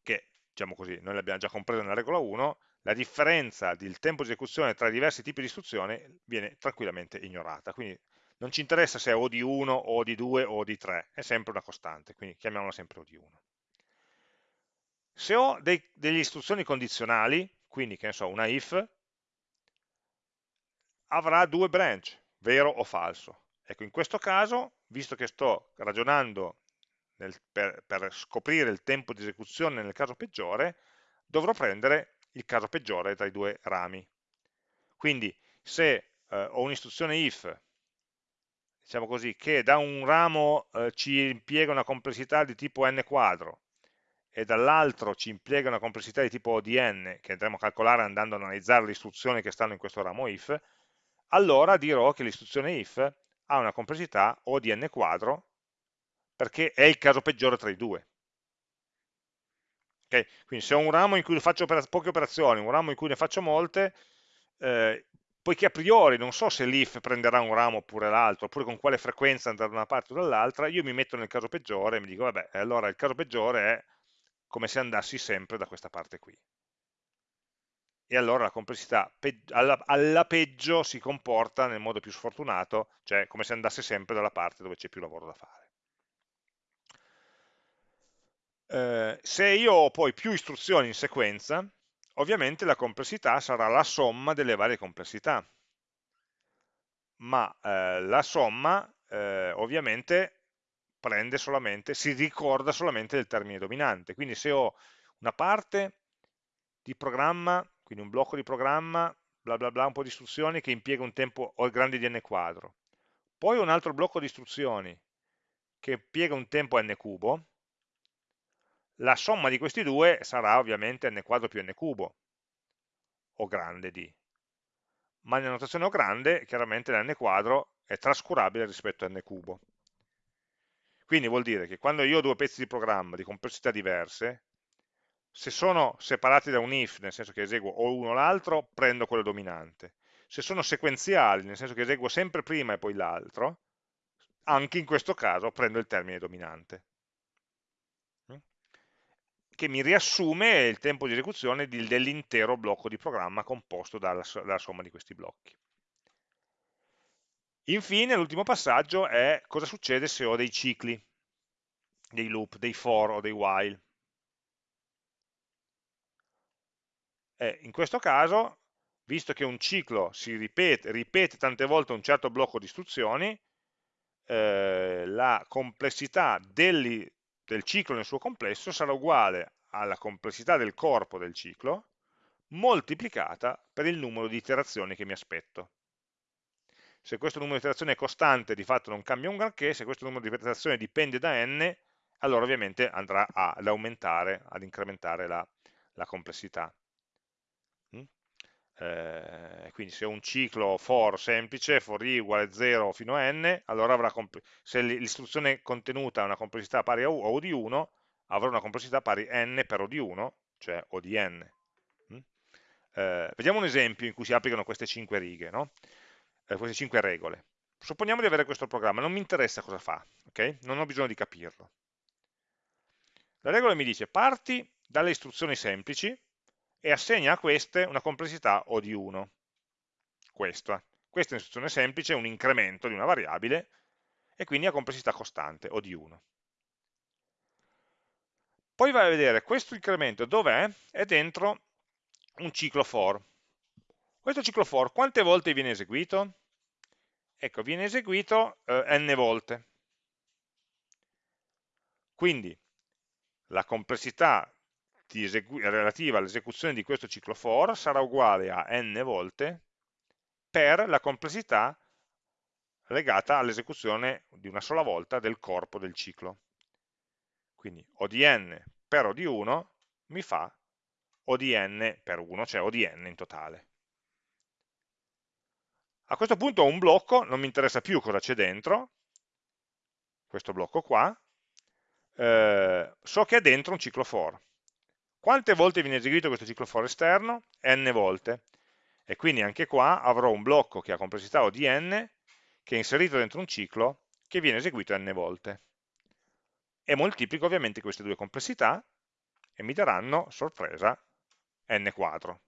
che diciamo così, noi l'abbiamo già compreso nella regola 1, la differenza del tempo di esecuzione tra i diversi tipi di istruzione viene tranquillamente ignorata. Quindi non ci interessa se è o di 1 o di 2 o di 3, è sempre una costante, quindi chiamiamola sempre o di 1. Se ho dei, delle istruzioni condizionali, quindi che ne so, una if, avrà due branch, vero o falso. Ecco, in questo caso, visto che sto ragionando nel, per, per scoprire il tempo di esecuzione nel caso peggiore, dovrò prendere il caso peggiore tra i due rami. Quindi se eh, ho un'istruzione if diciamo così, che da un ramo eh, ci impiega una complessità di tipo n quadro e dall'altro ci impiega una complessità di tipo odn, che andremo a calcolare andando ad analizzare le istruzioni che stanno in questo ramo if, allora dirò che l'istruzione if ha una complessità O di n quadro, perché è il caso peggiore tra i due. Okay? Quindi se ho un ramo in cui faccio poche operazioni, un ramo in cui ne faccio molte, eh, poiché a priori non so se l'if prenderà un ramo oppure l'altro, oppure con quale frequenza andrà da una parte o dall'altra, io mi metto nel caso peggiore e mi dico, vabbè, allora il caso peggiore è come se andassi sempre da questa parte qui. E allora la complessità alla, alla peggio si comporta nel modo più sfortunato, cioè come se andasse sempre dalla parte dove c'è più lavoro da fare. Eh, se io ho poi più istruzioni in sequenza, ovviamente la complessità sarà la somma delle varie complessità, ma eh, la somma eh, ovviamente prende solamente, si ricorda solamente del termine dominante, quindi se ho una parte di programma, quindi un blocco di programma, bla bla bla, un po' di istruzioni che impiega un tempo grande di n quadro, poi un altro blocco di istruzioni che impiega un tempo n cubo, la somma di questi due sarà ovviamente n quadro più n cubo, o grande di. Ma nella notazione o grande, chiaramente l'n quadro è trascurabile rispetto a n cubo. Quindi vuol dire che quando io ho due pezzi di programma di complessità diverse, se sono separati da un if, nel senso che eseguo o uno o l'altro, prendo quello dominante. Se sono sequenziali, nel senso che eseguo sempre prima e poi l'altro, anche in questo caso prendo il termine dominante che mi riassume il tempo di esecuzione dell'intero blocco di programma composto dalla, dalla somma di questi blocchi. Infine, l'ultimo passaggio è cosa succede se ho dei cicli, dei loop, dei for o dei while. E in questo caso, visto che un ciclo si ripete, ripete tante volte un certo blocco di istruzioni, eh, la complessità degli, del ciclo nel suo complesso sarà uguale alla complessità del corpo del ciclo moltiplicata per il numero di iterazioni che mi aspetto. Se questo numero di iterazioni è costante, di fatto non cambia un granché, se questo numero di iterazioni dipende da n, allora ovviamente andrà ad aumentare, ad incrementare la, la complessità. Eh, quindi se un ciclo for semplice, for i uguale 0 fino a n, allora avrà se l'istruzione contenuta ha una complessità pari a, u, o di 1, avrà una complessità pari n per o di 1, cioè o di n. Mm? Eh, vediamo un esempio in cui si applicano queste 5 righe, no? eh, queste 5 regole. Supponiamo di avere questo programma, non mi interessa cosa fa, ok? Non ho bisogno di capirlo. La regola mi dice parti dalle istruzioni semplici e assegna a queste una complessità O di 1. Questa. Questa è un'istruzione semplice, un incremento di una variabile e quindi ha complessità costante O di 1. Poi vai a vedere questo incremento dov'è? È dentro un ciclo for. Questo ciclo for quante volte viene eseguito? Ecco, viene eseguito eh, n volte. Quindi la complessità relativa all'esecuzione di questo ciclo for sarà uguale a n volte per la complessità legata all'esecuzione di una sola volta del corpo del ciclo. Quindi O di n per O di 1 mi fa O di n per 1, cioè O di n in totale. A questo punto ho un blocco, non mi interessa più cosa c'è dentro, questo blocco qua, eh, so che è dentro un ciclo for. Quante volte viene eseguito questo ciclo for esterno? n volte. E quindi anche qua avrò un blocco che ha complessità O di n, che è inserito dentro un ciclo, che viene eseguito n volte. E moltiplico ovviamente queste due complessità, e mi daranno, sorpresa, n quadro.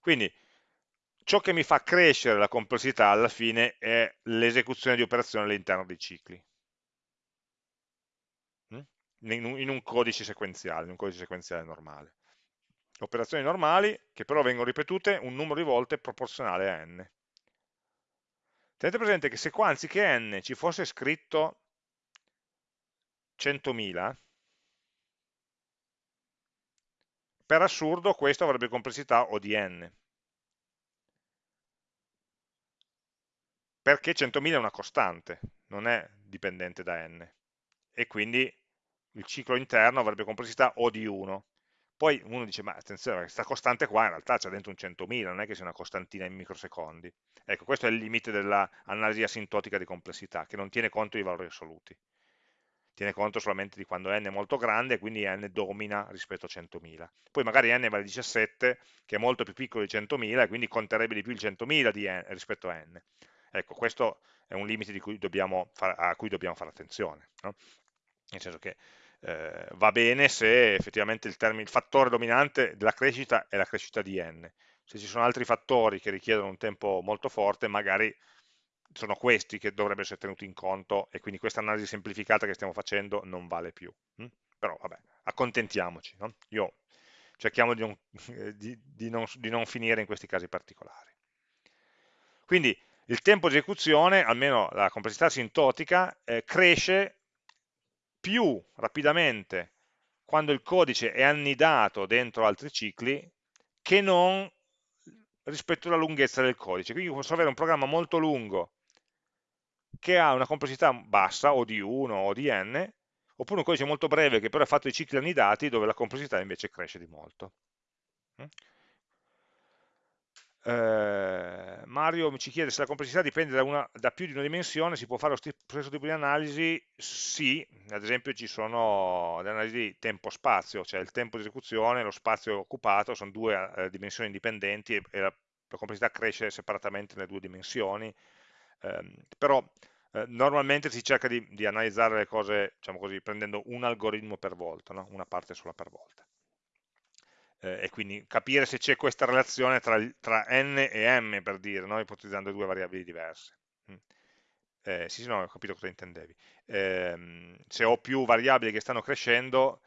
Quindi ciò che mi fa crescere la complessità alla fine è l'esecuzione di operazioni all'interno dei cicli in un codice sequenziale, in un codice sequenziale normale. Operazioni normali che però vengono ripetute un numero di volte proporzionale a n. Tenete presente che se qua anziché n ci fosse scritto 100.000, per assurdo questo avrebbe complessità O di n. perché 100.000 è una costante, non è dipendente da n, e quindi il ciclo interno avrebbe complessità O di 1. Poi uno dice, ma attenzione, questa costante qua in realtà c'è dentro un 100.000, non è che sia una costantina in microsecondi. Ecco, questo è il limite dell'analisi asintotica di complessità, che non tiene conto di valori assoluti. Tiene conto solamente di quando n è molto grande, quindi n domina rispetto a 100.000. Poi magari n vale 17, che è molto più piccolo di 100.000, e quindi conterebbe di più il 100.000 rispetto a n. Ecco, questo è un limite cui far, a cui dobbiamo fare attenzione, no? nel senso che eh, va bene se effettivamente il, termine, il fattore dominante della crescita è la crescita di n. Se ci sono altri fattori che richiedono un tempo molto forte, magari sono questi che dovrebbero essere tenuti in conto e quindi questa analisi semplificata che stiamo facendo non vale più. Hm? Però vabbè, accontentiamoci. No? Io cerchiamo di non, di, di, non, di non finire in questi casi particolari. Quindi il tempo di esecuzione, almeno la complessità asintotica, eh, cresce più rapidamente quando il codice è annidato dentro altri cicli che non rispetto alla lunghezza del codice. Quindi posso avere un programma molto lungo che ha una complessità bassa, o di 1 o di n, oppure un codice molto breve che però è fatto di cicli annidati dove la complessità invece cresce di molto. Eh, Mario ci chiede se la complessità dipende da, una, da, più di una dimensione, si può fare lo stesso tipo di analisi? Sì, ad esempio ci sono le analisi di tempo-spazio, cioè il tempo di esecuzione e lo spazio occupato, sono due eh, dimensioni indipendenti e, e la, la, complessità cresce separatamente nelle due dimensioni, eh, però eh, normalmente si cerca di, di, analizzare le cose, diciamo così, prendendo un algoritmo per volta, no? una parte sola per volta e quindi capire se c'è questa relazione tra, tra, n e m, per dire, no? ipotizzando due variabili diverse. Mm. Eh, sì, sì, no, ho capito cosa intendevi. Eh, se ho più variabili che stanno crescendo,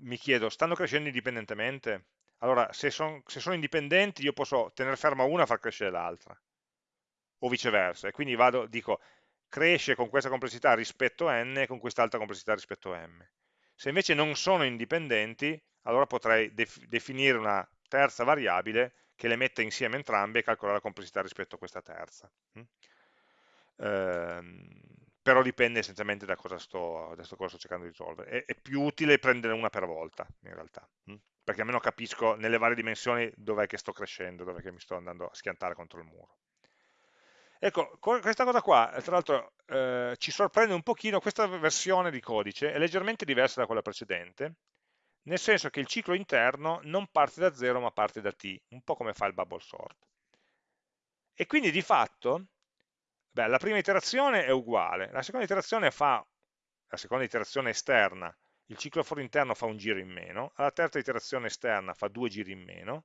mi chiedo, stanno crescendo indipendentemente? Allora, se, son, se sono indipendenti, io posso tenere ferma una e far crescere l'altra, o viceversa. E quindi vado, dico, cresce con questa complessità rispetto a n e con quest'altra complessità rispetto a m. Se invece non sono indipendenti, allora potrei def definire una terza variabile che le mette insieme entrambe e calcolare la complessità rispetto a questa terza. Mm? Ehm, però dipende essenzialmente da cosa sto, da cosa sto cercando di risolvere. È, è, più utile prendere una per volta, in realtà, mm? perché almeno capisco nelle varie dimensioni dov'è che sto crescendo, dov'è che mi sto andando a schiantare contro il muro. Ecco, questa cosa qua, tra l'altro, eh, ci sorprende un pochino, questa versione di codice è leggermente diversa da quella precedente, nel senso che il ciclo interno non parte da 0 ma parte da t, un po' come fa il bubble sort. E quindi di fatto, beh, la prima iterazione è uguale, la seconda iterazione fa, la seconda iterazione esterna, il ciclo for interno fa un giro in meno, alla terza iterazione esterna fa due giri in meno,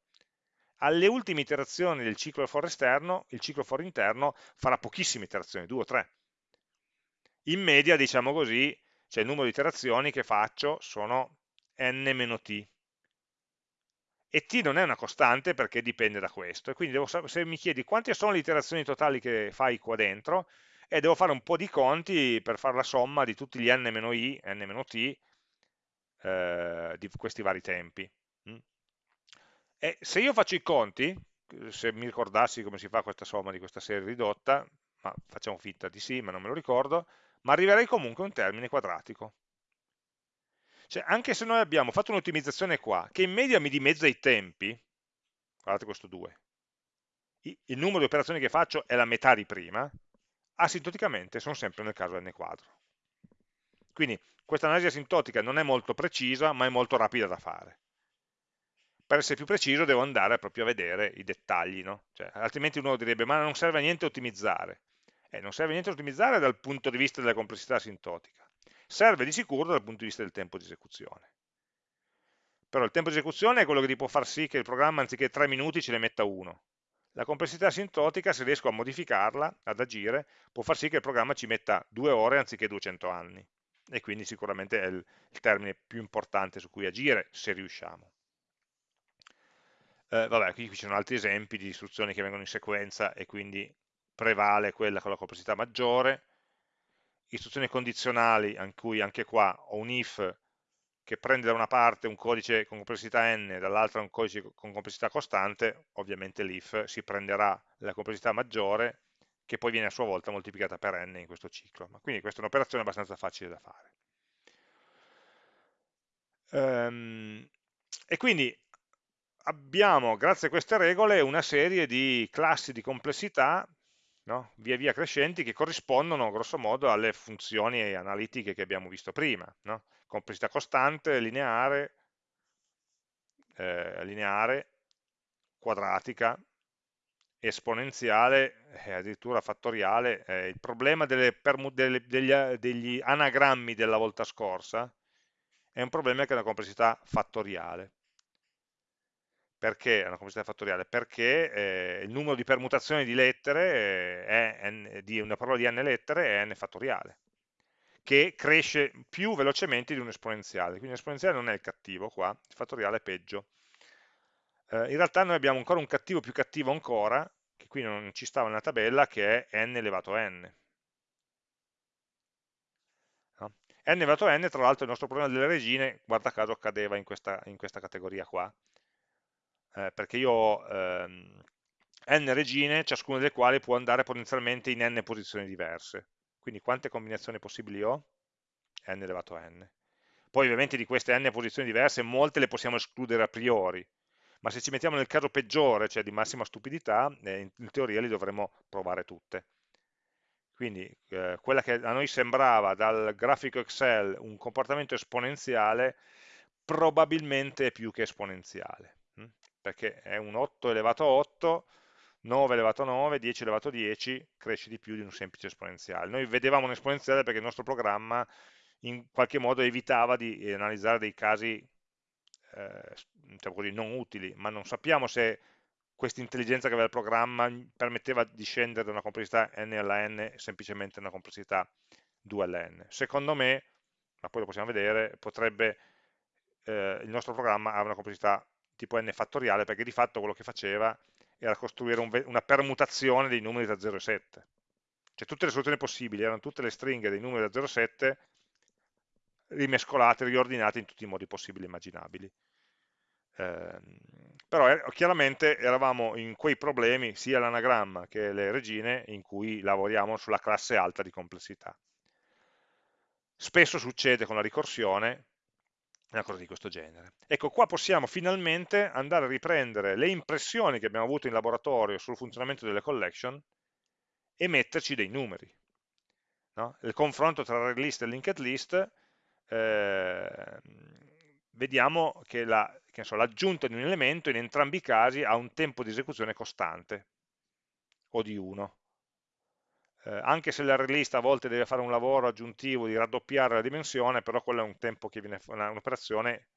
alle ultime iterazioni del ciclo for esterno, il ciclo for interno farà pochissime iterazioni, due o tre. In media, diciamo così, cioè il numero di iterazioni che faccio sono n-t. E t non è una costante perché dipende da questo. E quindi devo, se mi chiedi quante sono le iterazioni totali che fai qua dentro, e devo fare un po' di conti per fare la somma di tutti gli n-i, n-t, eh, di questi vari tempi. Mm. E se io faccio i conti, se mi ricordassi come si fa questa somma di questa serie ridotta, ma facciamo finta di sì, ma non me lo ricordo, ma arriverei comunque a un termine quadratico. Cioè, anche se noi abbiamo fatto un'ottimizzazione qua, che in media mi dimezza i tempi, guardate questo 2, il numero di operazioni che faccio è la metà di prima, asintoticamente sono sempre nel caso n quadro. Quindi questa analisi asintotica non è molto precisa, ma è molto rapida da fare per essere più preciso devo andare proprio a vedere i dettagli, no? cioè, altrimenti uno direbbe ma non serve a niente ottimizzare. Eh, non serve a niente ottimizzare dal punto di vista della complessità asintotica, serve di sicuro dal punto di vista del tempo di esecuzione. Però il tempo di esecuzione è quello che ti può far sì che il programma anziché 3 minuti ce ne metta uno. La complessità asintotica, se riesco a modificarla, ad agire, può far sì che il programma ci metta 2 ore anziché 200 anni. E quindi sicuramente è il, il termine più importante su cui agire, se riusciamo. Eh, vabbè, qui ci sono altri esempi di istruzioni che vengono in sequenza e quindi prevale quella con la complessità maggiore. Istruzioni condizionali, in cui anche qua ho un if che prende da una parte un codice con complessità n, dall'altra un codice con complessità costante, ovviamente l'if si prenderà la complessità maggiore che poi viene a sua volta moltiplicata per n in questo ciclo. Quindi questa è un'operazione abbastanza facile da fare. Um, e quindi abbiamo, grazie a queste regole, una serie di classi di complessità no? via via crescenti che corrispondono grosso modo alle funzioni analitiche che abbiamo visto prima. No? Complessità costante, lineare, eh, lineare, quadratica, esponenziale e addirittura fattoriale. Eh, il problema delle delle, degli, degli anagrammi della volta scorsa è un problema che è una complessità fattoriale perché è una complessità fattoriale? Perché eh, il numero di permutazioni di lettere eh, è n, di una parola di n lettere è n fattoriale, che cresce più velocemente di un esponenziale. Quindi l'esponenziale non è il cattivo qua, il fattoriale è peggio. Eh, in realtà noi abbiamo ancora un cattivo più cattivo ancora, che qui non ci stava nella tabella, che è n elevato a n. No? n elevato a n, tra l'altro il nostro problema delle regine, guarda caso, cadeva in questa, in questa categoria qua eh, perché io ho ehm, n regine, ciascuna delle quali può andare potenzialmente in n posizioni diverse. Quindi quante combinazioni possibili ho? n elevato a n. Poi ovviamente di queste n posizioni diverse, molte le possiamo escludere a priori, ma se ci mettiamo nel caso peggiore, cioè di massima stupidità, eh, in, teoria li dovremmo provare tutte. Quindi eh, quella che a noi sembrava dal grafico Excel un comportamento esponenziale, probabilmente è più che esponenziale perché è un 8 elevato a 8, 9 elevato a 9, 10 elevato a 10, cresce di più di un semplice esponenziale. Noi vedevamo un esponenziale perché il nostro programma in qualche modo evitava di analizzare dei casi eh, diciamo non utili, ma non sappiamo se questa intelligenza che aveva il programma permetteva di scendere da una complessità n alla n semplicemente una complessità 2 alla n. Secondo me, ma poi lo possiamo vedere, potrebbe, eh, il nostro programma ha una complessità tipo n fattoriale, perché di fatto quello che faceva era costruire un, una permutazione dei numeri da 0 e 7. Cioè tutte le soluzioni possibili erano tutte le stringhe dei numeri da 0 a 7 rimescolate, riordinate in tutti i modi possibili e immaginabili. Eh, però eh, chiaramente eravamo in quei problemi, sia l'anagramma che le regine, in cui lavoriamo sulla classe alta di complessità. Spesso succede con la ricorsione una cosa di questo genere. Ecco, qua possiamo finalmente andare a riprendere le impressioni che abbiamo avuto in laboratorio sul funzionamento delle collection e metterci dei numeri. No? Il confronto tra array list e linked list, eh, vediamo che l'aggiunta so, di un elemento in entrambi i casi ha un tempo di esecuzione costante, o di 1. Eh, anche se l'array list a volte deve fare un lavoro aggiuntivo di raddoppiare la dimensione, però quello è un tempo che viene, un'operazione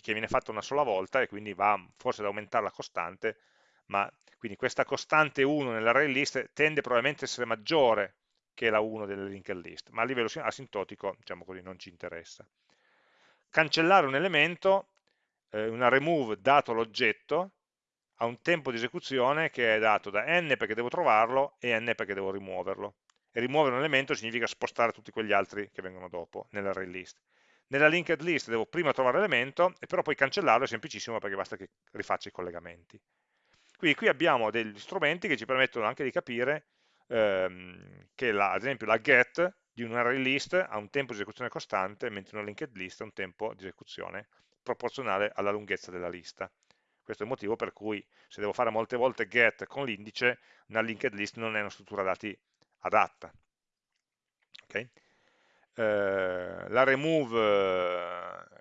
che viene fatta una sola volta e quindi va forse ad aumentare la costante, ma quindi questa costante 1 nell'array list tende probabilmente a essere maggiore che la 1 delle linked list, ma a livello asintotico, diciamo così, non ci interessa. Cancellare un elemento, eh, una remove dato l'oggetto, ha un tempo di esecuzione che è dato da n perché devo trovarlo e n perché devo rimuoverlo. E rimuovere un elemento significa spostare tutti quegli altri che vengono dopo nell'array list. Nella linked list devo prima trovare l'elemento, e però poi cancellarlo è semplicissimo perché basta che rifaccia i collegamenti. Quindi qui abbiamo degli strumenti che ci permettono anche di capire ehm, che la, ad esempio la get di un array list ha un tempo di esecuzione costante, mentre una linked list ha un tempo di esecuzione proporzionale alla lunghezza della lista. Questo è il motivo per cui se devo fare molte volte get con l'indice, una linked list non è una struttura dati adatta. Okay? Eh, la remove,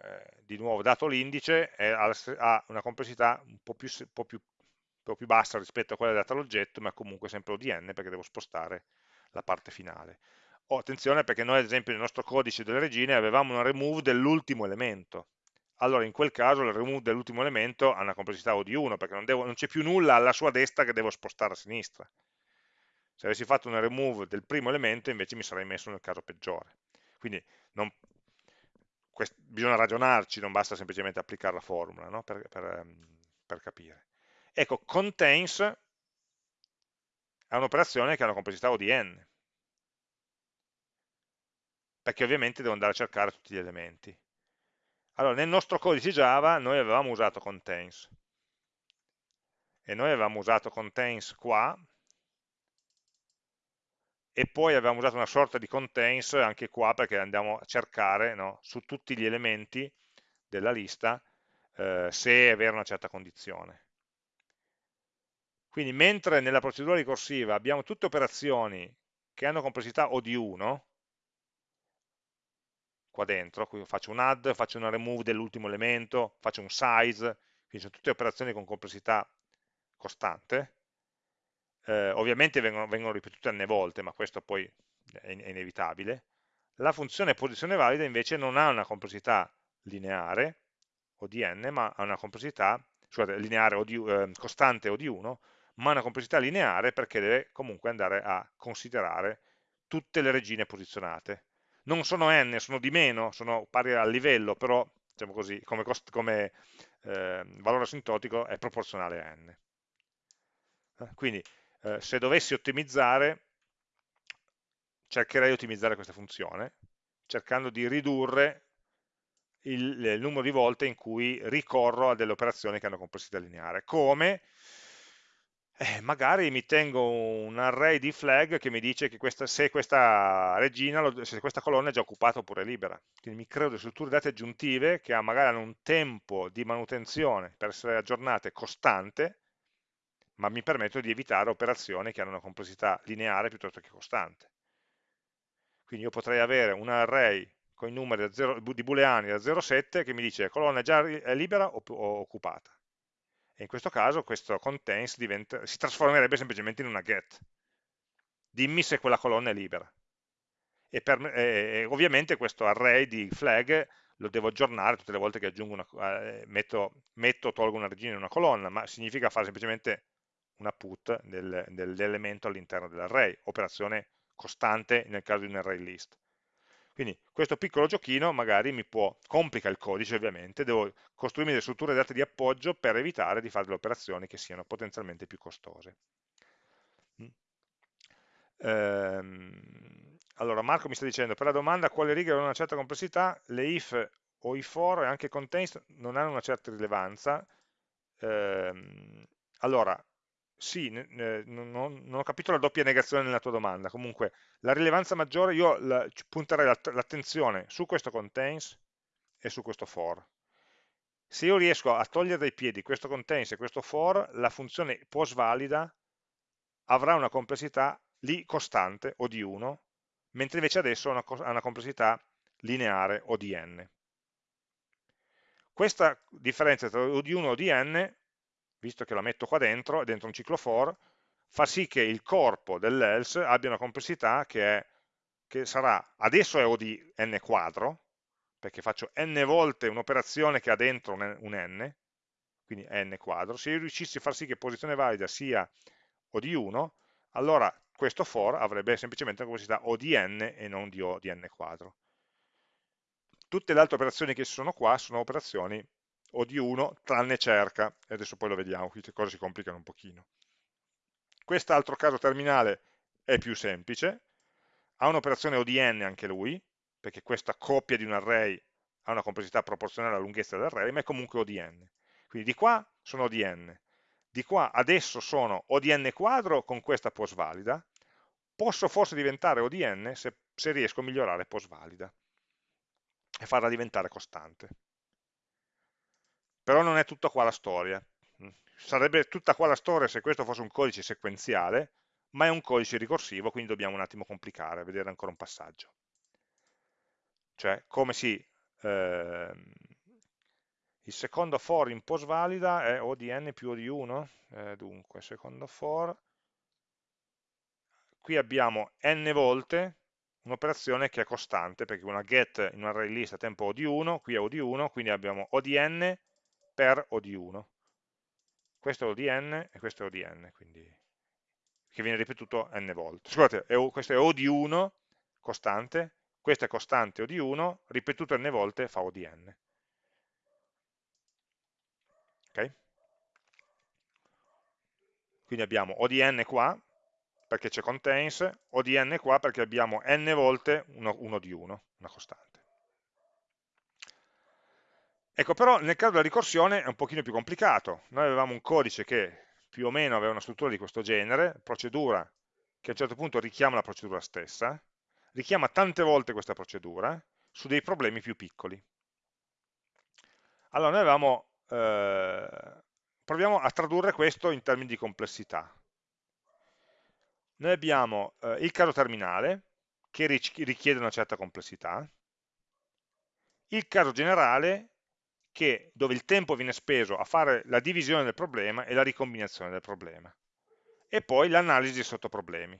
eh, di nuovo, dato l'indice, ha una complessità un po, più, un, po più, un po' più, bassa rispetto a quella data all'oggetto, ma comunque sempre ODN perché devo spostare la parte finale. Oh, attenzione perché noi ad esempio nel nostro codice delle regine avevamo una remove dell'ultimo elemento, allora in quel caso il remove dell'ultimo elemento ha una complessità O di 1, perché non, c'è più nulla alla sua destra che devo spostare a sinistra. Se avessi fatto una remove del primo elemento invece mi sarei messo nel caso peggiore. Quindi non, quest, bisogna ragionarci, non basta semplicemente applicare la formula no? per, per, ehm, per capire. Ecco, contains è un'operazione che ha una complessità O di n, perché ovviamente devo andare a cercare tutti gli elementi. Allora, nel nostro codice Java noi avevamo usato contains e noi avevamo usato contains qua e poi avevamo usato una sorta di contains anche qua perché andiamo a cercare no, su tutti gli elementi della lista eh, se è vera una certa condizione. Quindi mentre nella procedura ricorsiva abbiamo tutte operazioni che hanno complessità O di 1, qua dentro, qui faccio un add, faccio una remove dell'ultimo elemento, faccio un size, quindi sono tutte operazioni con complessità costante, eh, ovviamente vengono, vengono, ripetute n volte, ma questo poi è, è inevitabile, la funzione posizione valida invece non ha una complessità lineare, o di n, ma ha una complessità, scusate, lineare o di, eh, costante o di 1, ma una complessità lineare perché deve comunque andare a considerare tutte le regine posizionate non sono n, sono di meno, sono pari al livello, però diciamo così, come, cost, come eh, valore asintotico è proporzionale a n. Eh, quindi eh, se dovessi ottimizzare, cercherei di ottimizzare questa funzione, cercando di ridurre il, il numero di volte in cui ricorro a delle operazioni che hanno complessità lineare. Come? Eh, magari mi tengo un array di flag che mi dice che questa, se questa regina, se questa colonna è già occupata oppure libera. Quindi mi creo delle strutture date aggiuntive che magari hanno un tempo di manutenzione per essere aggiornate costante, ma mi permettono di evitare operazioni che hanno una complessità lineare piuttosto che costante. Quindi io potrei avere un array con i numeri di booleani da 0 a 7 che mi dice colonna è già libera o occupata e in questo caso questo contains diventa, si trasformerebbe semplicemente in una get. Dimmi se quella colonna è libera. E, per, e ovviamente questo array di flag lo devo aggiornare tutte le volte che una, eh, metto, tolgo una regina in una colonna, ma significa fare semplicemente una put del, dell'elemento all'interno dell'array, operazione costante nel caso di un array list. Quindi questo piccolo giochino magari mi può, complica il codice ovviamente, devo costruirmi delle strutture date di appoggio per evitare di fare delle operazioni che siano potenzialmente più costose. Mm. Ehm, allora Marco mi sta dicendo, per la domanda quale righe hanno una certa complessità, le if o i for e anche contains non hanno una certa rilevanza. Ehm, allora, sì, non, ho capito la doppia negazione nella tua domanda, comunque la rilevanza maggiore io la, punterei l'attenzione su questo contains e su questo for. Se io riesco a togliere dai piedi questo contains e questo for, la funzione postvalida avrà una complessità lì costante o di 1, mentre invece adesso ha una, una complessità lineare o di n. Questa differenza tra o di 1 o di n, visto che la metto qua dentro, è dentro un ciclo for, fa sì che il corpo dell'else abbia una complessità che, è, che sarà, adesso è O di n quadro, perché faccio n volte un'operazione che ha dentro un n, quindi n quadro, se io riuscissi a far sì che posizione valida sia O di 1, allora questo for avrebbe semplicemente una complessità O di n e non di O di n quadro. Tutte le altre operazioni che sono qua sono operazioni O di 1 tranne cerca, e adesso poi lo vediamo, qui le cose si complicano un pochino. Quest'altro caso terminale è più semplice, ha un'operazione ODN anche lui, perché questa coppia di un array ha una complessità proporzionale alla lunghezza dell'array, ma è comunque ODN. Quindi di qua sono ODN, di qua adesso sono ODN quadro con questa post valida, posso forse diventare ODN se, se riesco a migliorare post valida e farla diventare costante. Però non è tutta qua la storia, sarebbe tutta qua la storia se questo fosse un codice sequenziale, ma è un codice ricorsivo, quindi dobbiamo un attimo complicare, vedere ancora un passaggio. Cioè, come si... Ehm, il secondo for in post valida è o di n più o di 1, eh, dunque, secondo for, qui abbiamo n volte un'operazione che è costante, perché una get in un array list a tempo o di 1, qui è o di 1, quindi abbiamo o di n per o di 1 questo è ODN e questo è ODN, quindi, che viene ripetuto n volte. Scusate, è, questo è O di 1, costante, questo è costante O di 1, ripetuto n volte fa ODN. Ok? Quindi abbiamo ODN qua, perché c'è contains, ODN qua perché abbiamo n volte 1 di 1, una costante. Ecco, però nel caso della ricorsione è un pochino più complicato. Noi avevamo un codice che più o meno aveva una struttura di questo genere, procedura che a un certo punto richiama la procedura stessa, richiama tante volte questa procedura su dei problemi più piccoli. Allora noi avevamo, eh, proviamo a tradurre questo in termini di complessità. Noi abbiamo eh, il caso terminale, che richiede una certa complessità, il caso generale, che, dove il tempo viene speso a fare la divisione del problema e la ricombinazione del problema. E poi l'analisi dei sottoproblemi,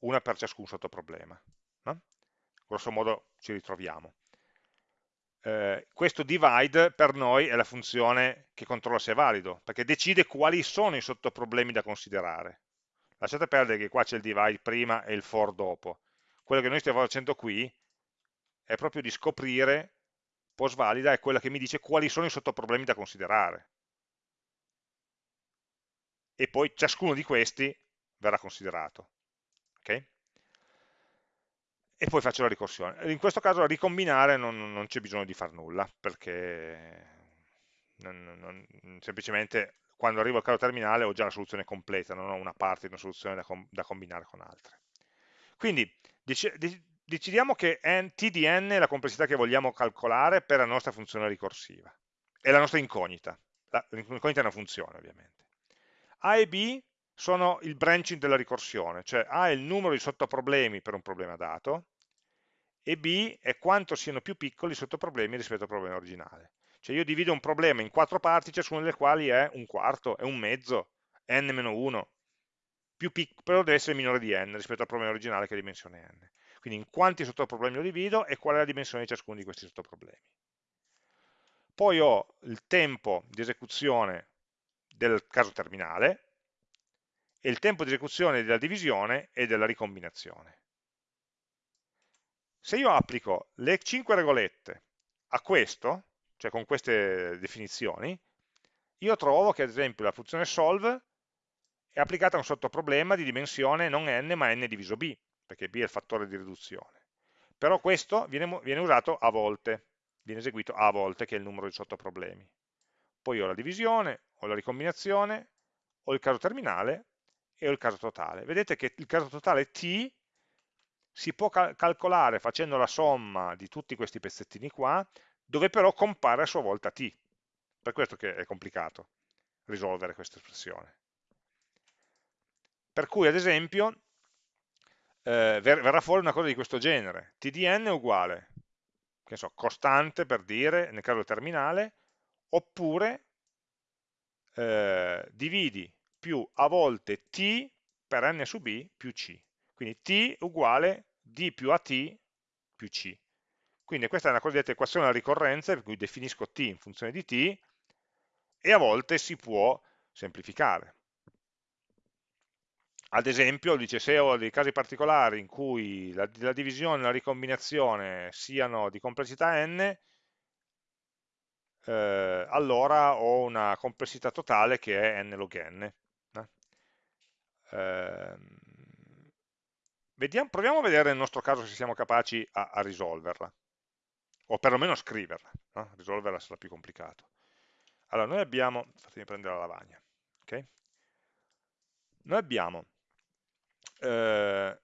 una per ciascun sottoproblema. No? Grosso modo ci ritroviamo. Eh, questo divide per noi è la funzione che controlla se è valido, perché decide quali sono i sottoproblemi da considerare. Lasciate perdere che qua c'è il divide prima e il for dopo. Quello che noi stiamo facendo qui è proprio di scoprire post valida è quella che mi dice quali sono i sottoproblemi da considerare. E poi ciascuno di questi verrà considerato. Okay? E poi faccio la ricorsione. In questo caso ricombinare non, non c'è bisogno di fare nulla, perché non, non, semplicemente quando arrivo al caso terminale ho già la soluzione completa, non ho una parte di una soluzione da, com da combinare con altre. Quindi decidiamo che n, t di n è la complessità che vogliamo calcolare per la nostra funzione ricorsiva, è la nostra incognita, l'incognita è una funzione ovviamente. A e B sono il branching della ricorsione, cioè A è il numero di sottoproblemi per un problema dato, e B è quanto siano più piccoli i sottoproblemi rispetto al problema originale. Cioè io divido un problema in quattro parti, ciascuna delle quali è un quarto, è un mezzo, n-1, però deve essere minore di n rispetto al problema originale che è dimensione n. Quindi in quanti sottoproblemi lo divido e qual è la dimensione di ciascuno di questi sottoproblemi. Poi ho il tempo di esecuzione del caso terminale e il tempo di esecuzione della divisione e della ricombinazione. Se io applico le 5 regolette a questo, cioè con queste definizioni, io trovo che ad esempio la funzione solve è applicata a un sottoproblema di dimensione non n ma n diviso b, perché b è il fattore di riduzione. Però questo viene, viene usato a volte, viene eseguito a volte, che è il numero di sottoproblemi. Poi ho la divisione, ho la ricombinazione, ho il caso terminale e ho il caso totale. Vedete che il caso totale t si può cal calcolare facendo la somma di tutti questi pezzettini qua, dove però compare a sua volta t. Per questo che è complicato risolvere questa espressione. Per cui, ad esempio, eh, verrà fuori una cosa di questo genere. tdn è uguale, che so, costante per dire, nel caso terminale, oppure eh, dividi più a volte t per n su b più c. Quindi t uguale d più at più c. Quindi questa è una cosiddetta equazione alla ricorrenza, per cui definisco t in funzione di t, e a volte si può semplificare. Ad esempio, dice, se ho dei casi particolari in cui la, la divisione e la ricombinazione siano di complessità n, eh, allora ho una complessità totale che è n log n. Eh, vediamo, proviamo a vedere nel nostro caso se siamo capaci a, a risolverla, o perlomeno scriverla, no? risolverla sarà più complicato. Allora, noi abbiamo, fatemi prendere la lavagna, okay? noi abbiamo eh,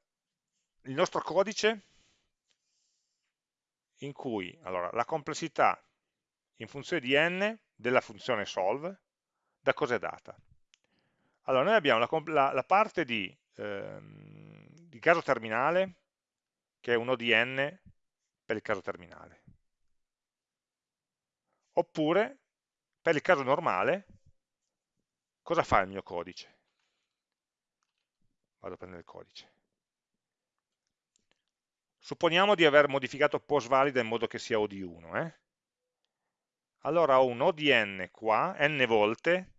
il nostro codice in cui allora, la complessità in funzione di n della funzione solve da cosa è data? Allora, noi abbiamo la, la, la parte di, ehm, di, caso terminale, che è un ODN per il caso terminale. Oppure, per il caso normale, cosa fa il mio codice? Vado a prendere il codice. Supponiamo di aver modificato post valida in modo che sia O di 1. Eh? Allora ho un O di n qua, n volte,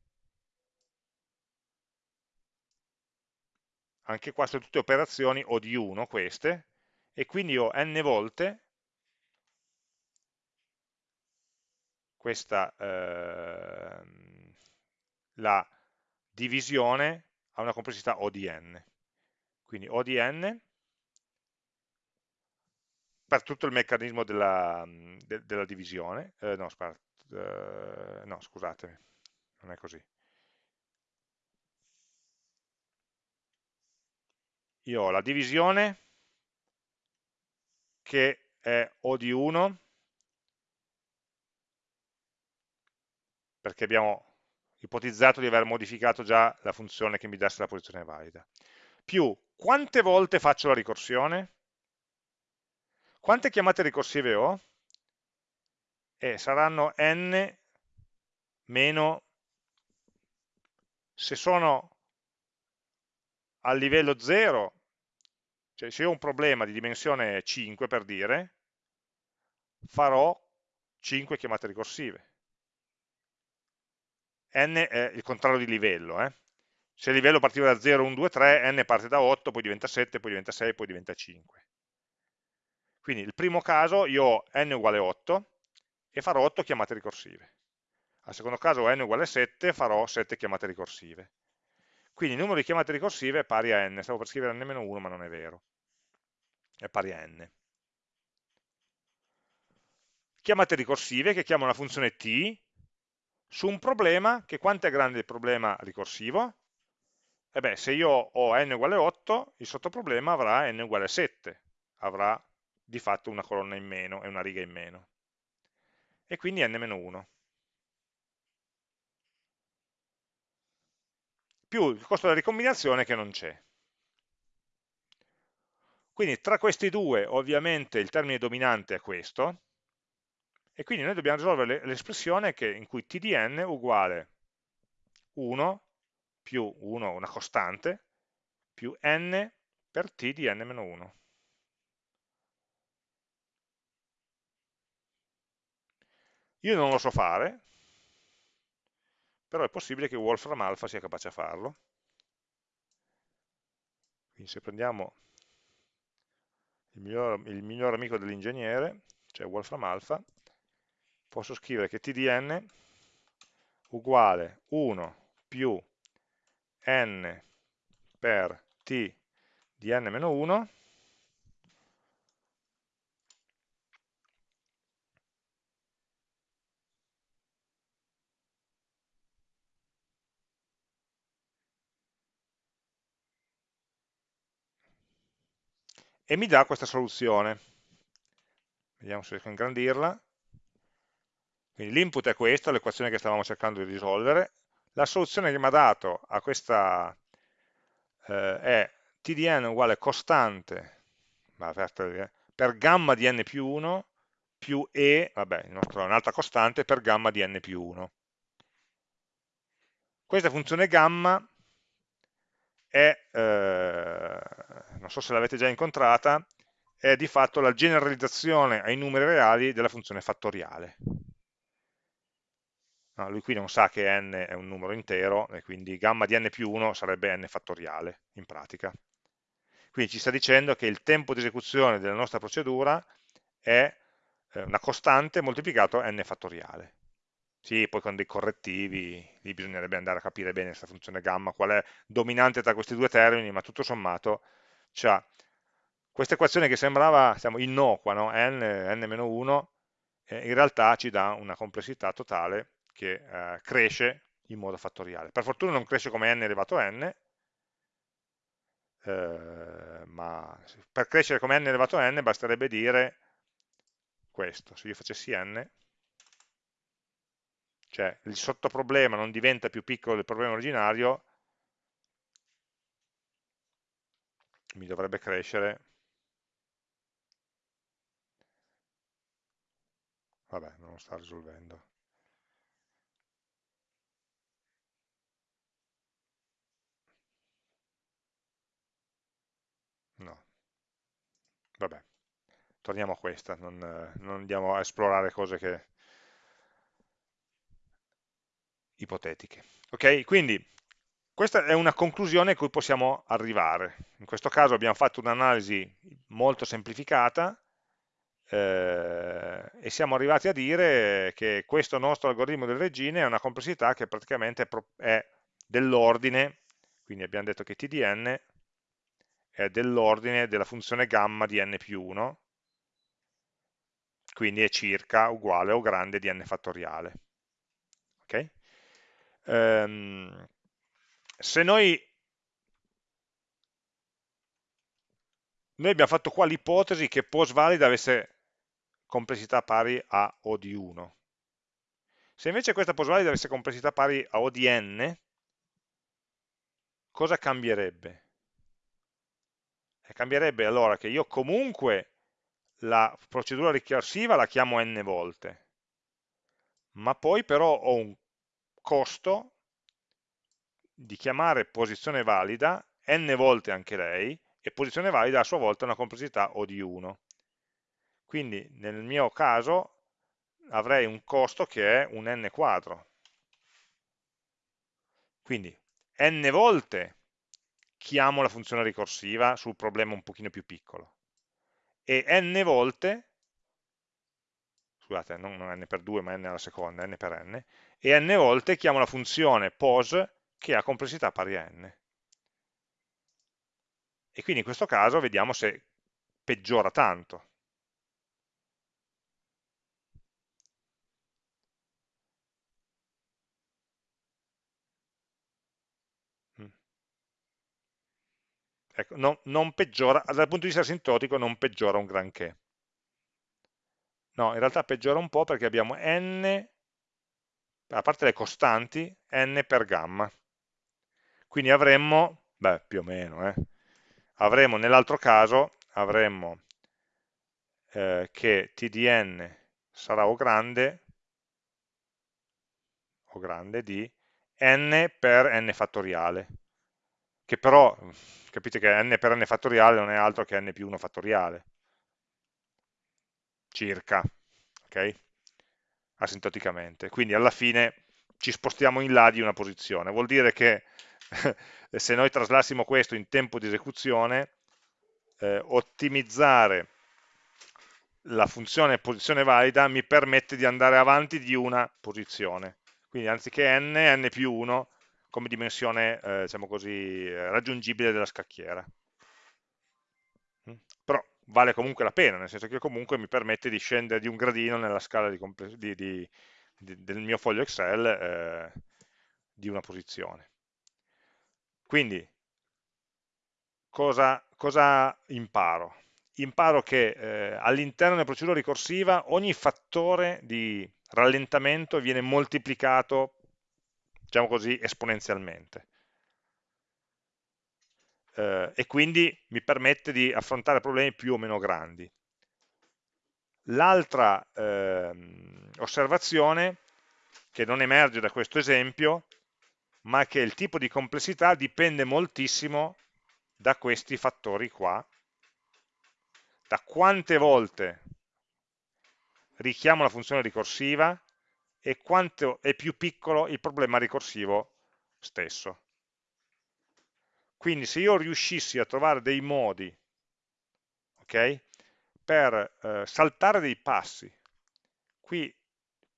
anche qua sono tutte operazioni O di 1 queste, e quindi ho n volte questa eh, la divisione ha una complessità O di n. Quindi O di n per tutto il meccanismo della, de, della divisione, eh, no, aspetta, eh, no, scusatemi, non è così. Io ho la divisione che è O di 1, perché abbiamo ipotizzato di aver modificato già la funzione che mi desse la posizione valida, più quante volte faccio la ricorsione? Quante chiamate ricorsive ho? Eh, saranno n meno, se sono a livello 0, cioè se ho un problema di dimensione 5 per dire, farò 5 chiamate ricorsive n è il contrario di livello. Eh? Se il livello partiva da 0, 1, 2, 3, n parte da 8, poi diventa 7, poi diventa 6, poi diventa 5. Quindi il primo caso io ho n uguale 8 e farò 8 chiamate ricorsive. Al secondo caso n uguale 7 farò 7 chiamate ricorsive. Quindi il numero di chiamate ricorsive è pari a n. Stavo per scrivere n-1 ma non è vero. È pari a n. Chiamate ricorsive che chiamano la funzione t su un problema che quanto è grande il problema ricorsivo? E beh, se io ho n uguale 8, il sottoproblema avrà n uguale 7, avrà di fatto una colonna in meno e una riga in meno. E quindi n-1. Più il costo della ricombinazione che non c'è. Quindi tra questi due ovviamente il termine dominante è questo, e quindi noi dobbiamo risolvere l'espressione in cui tdn uguale 1 più 1, una costante, più n per t di n-1. Io non lo so fare, però è possibile che Wolfram Alpha sia capace a farlo. Quindi se prendiamo il miglior, il miglior amico dell'ingegnere, cioè Wolfram Alpha, posso scrivere che tdn uguale 1 più n per t di n-1 e mi dà questa soluzione. Vediamo se riesco a ingrandirla. Quindi l'input è questo, l'equazione che stavamo cercando di risolvere. La soluzione che mi ha dato a questa eh, è tdn uguale costante per gamma di n più 1 più e, vabbè, un'altra costante, per gamma di n più 1. Questa funzione gamma è, eh, non so se l'avete già incontrata, è di fatto la generalizzazione ai numeri reali della funzione fattoriale. No, lui qui non sa che n è un numero intero e quindi gamma di n più 1 sarebbe n fattoriale in pratica. Quindi ci sta dicendo che il tempo di esecuzione della nostra procedura è eh, una costante moltiplicato n fattoriale. Sì, poi con dei correttivi, lì bisognerebbe andare a capire bene questa funzione gamma, qual è dominante tra questi due termini, ma tutto sommato c'ha questa equazione che sembrava diciamo, innocua, no? n, n-1, eh, in realtà ci dà una complessità totale che eh, cresce in modo fattoriale. Per fortuna non cresce come n elevato a n, eh, ma per crescere come n elevato a n basterebbe dire questo, se io facessi n, cioè il sottoproblema non diventa più piccolo del problema originario, mi dovrebbe crescere, vabbè, non lo sta risolvendo. No, vabbè, torniamo a questa, non, non andiamo a esplorare cose che ipotetiche. Ok, quindi questa è una conclusione a cui possiamo arrivare. In questo caso abbiamo fatto un'analisi molto semplificata eh, e siamo arrivati a dire che questo nostro algoritmo del regine è una complessità che praticamente è dell'ordine, quindi abbiamo detto che tdn è dell'ordine della funzione gamma di n più 1, quindi è circa uguale o grande di n fattoriale. Okay? Um, se noi, noi abbiamo fatto qua l'ipotesi che pos valida avesse complessità pari a O di 1. Se invece questa pos valida avesse complessità pari a O di n, cosa cambierebbe? Cambierebbe allora che io comunque la procedura ricorsiva la chiamo n volte, ma poi però ho un costo di chiamare posizione valida n volte anche lei, e posizione valida a sua volta una complessità O di 1. Quindi nel mio caso avrei un costo che è un n quadro. Quindi n volte chiamo la funzione ricorsiva sul problema un pochino più piccolo e n volte scusate, non, n per 2 ma n alla seconda, n per n, e n volte chiamo la funzione pos che ha complessità pari a n. E quindi in questo caso vediamo se peggiora tanto. Ecco, non, non peggiora, dal punto di vista asintotico non peggiora un granché. No, in realtà peggiora un po' perché abbiamo n, a parte le costanti, n per gamma. Quindi avremmo, beh, più o meno, eh, avremmo nell'altro caso, avremmo eh, che tdn sarà O grande, O grande di n per n fattoriale, che però, capite che n per n fattoriale non è altro che n più 1 fattoriale, circa, ok? Asintoticamente. Quindi alla fine ci spostiamo in là di una posizione. Vuol dire che se noi traslassimo questo in tempo di esecuzione, eh, ottimizzare la funzione posizione valida mi permette di andare avanti di una posizione. Quindi anziché n, n più 1 come dimensione eh, diciamo così, raggiungibile della scacchiera. Mm? Però vale comunque la pena, nel senso che comunque mi permette di scendere di un gradino nella scala di di, di, del mio foglio Excel eh, di una posizione. Quindi, cosa, cosa imparo? imparo che eh, all'interno della procedura ricorsiva ogni fattore di rallentamento viene moltiplicato, diciamo così, esponenzialmente. Eh, e quindi mi permette di affrontare problemi più o meno grandi. L'altra eh, osservazione che non emerge da questo esempio, ma che il tipo di complessità dipende moltissimo da questi fattori qua, da quante volte richiamo la funzione ricorsiva e quanto è più piccolo il problema ricorsivo stesso. Quindi se io riuscissi a trovare dei modi okay, per eh, saltare dei passi, qui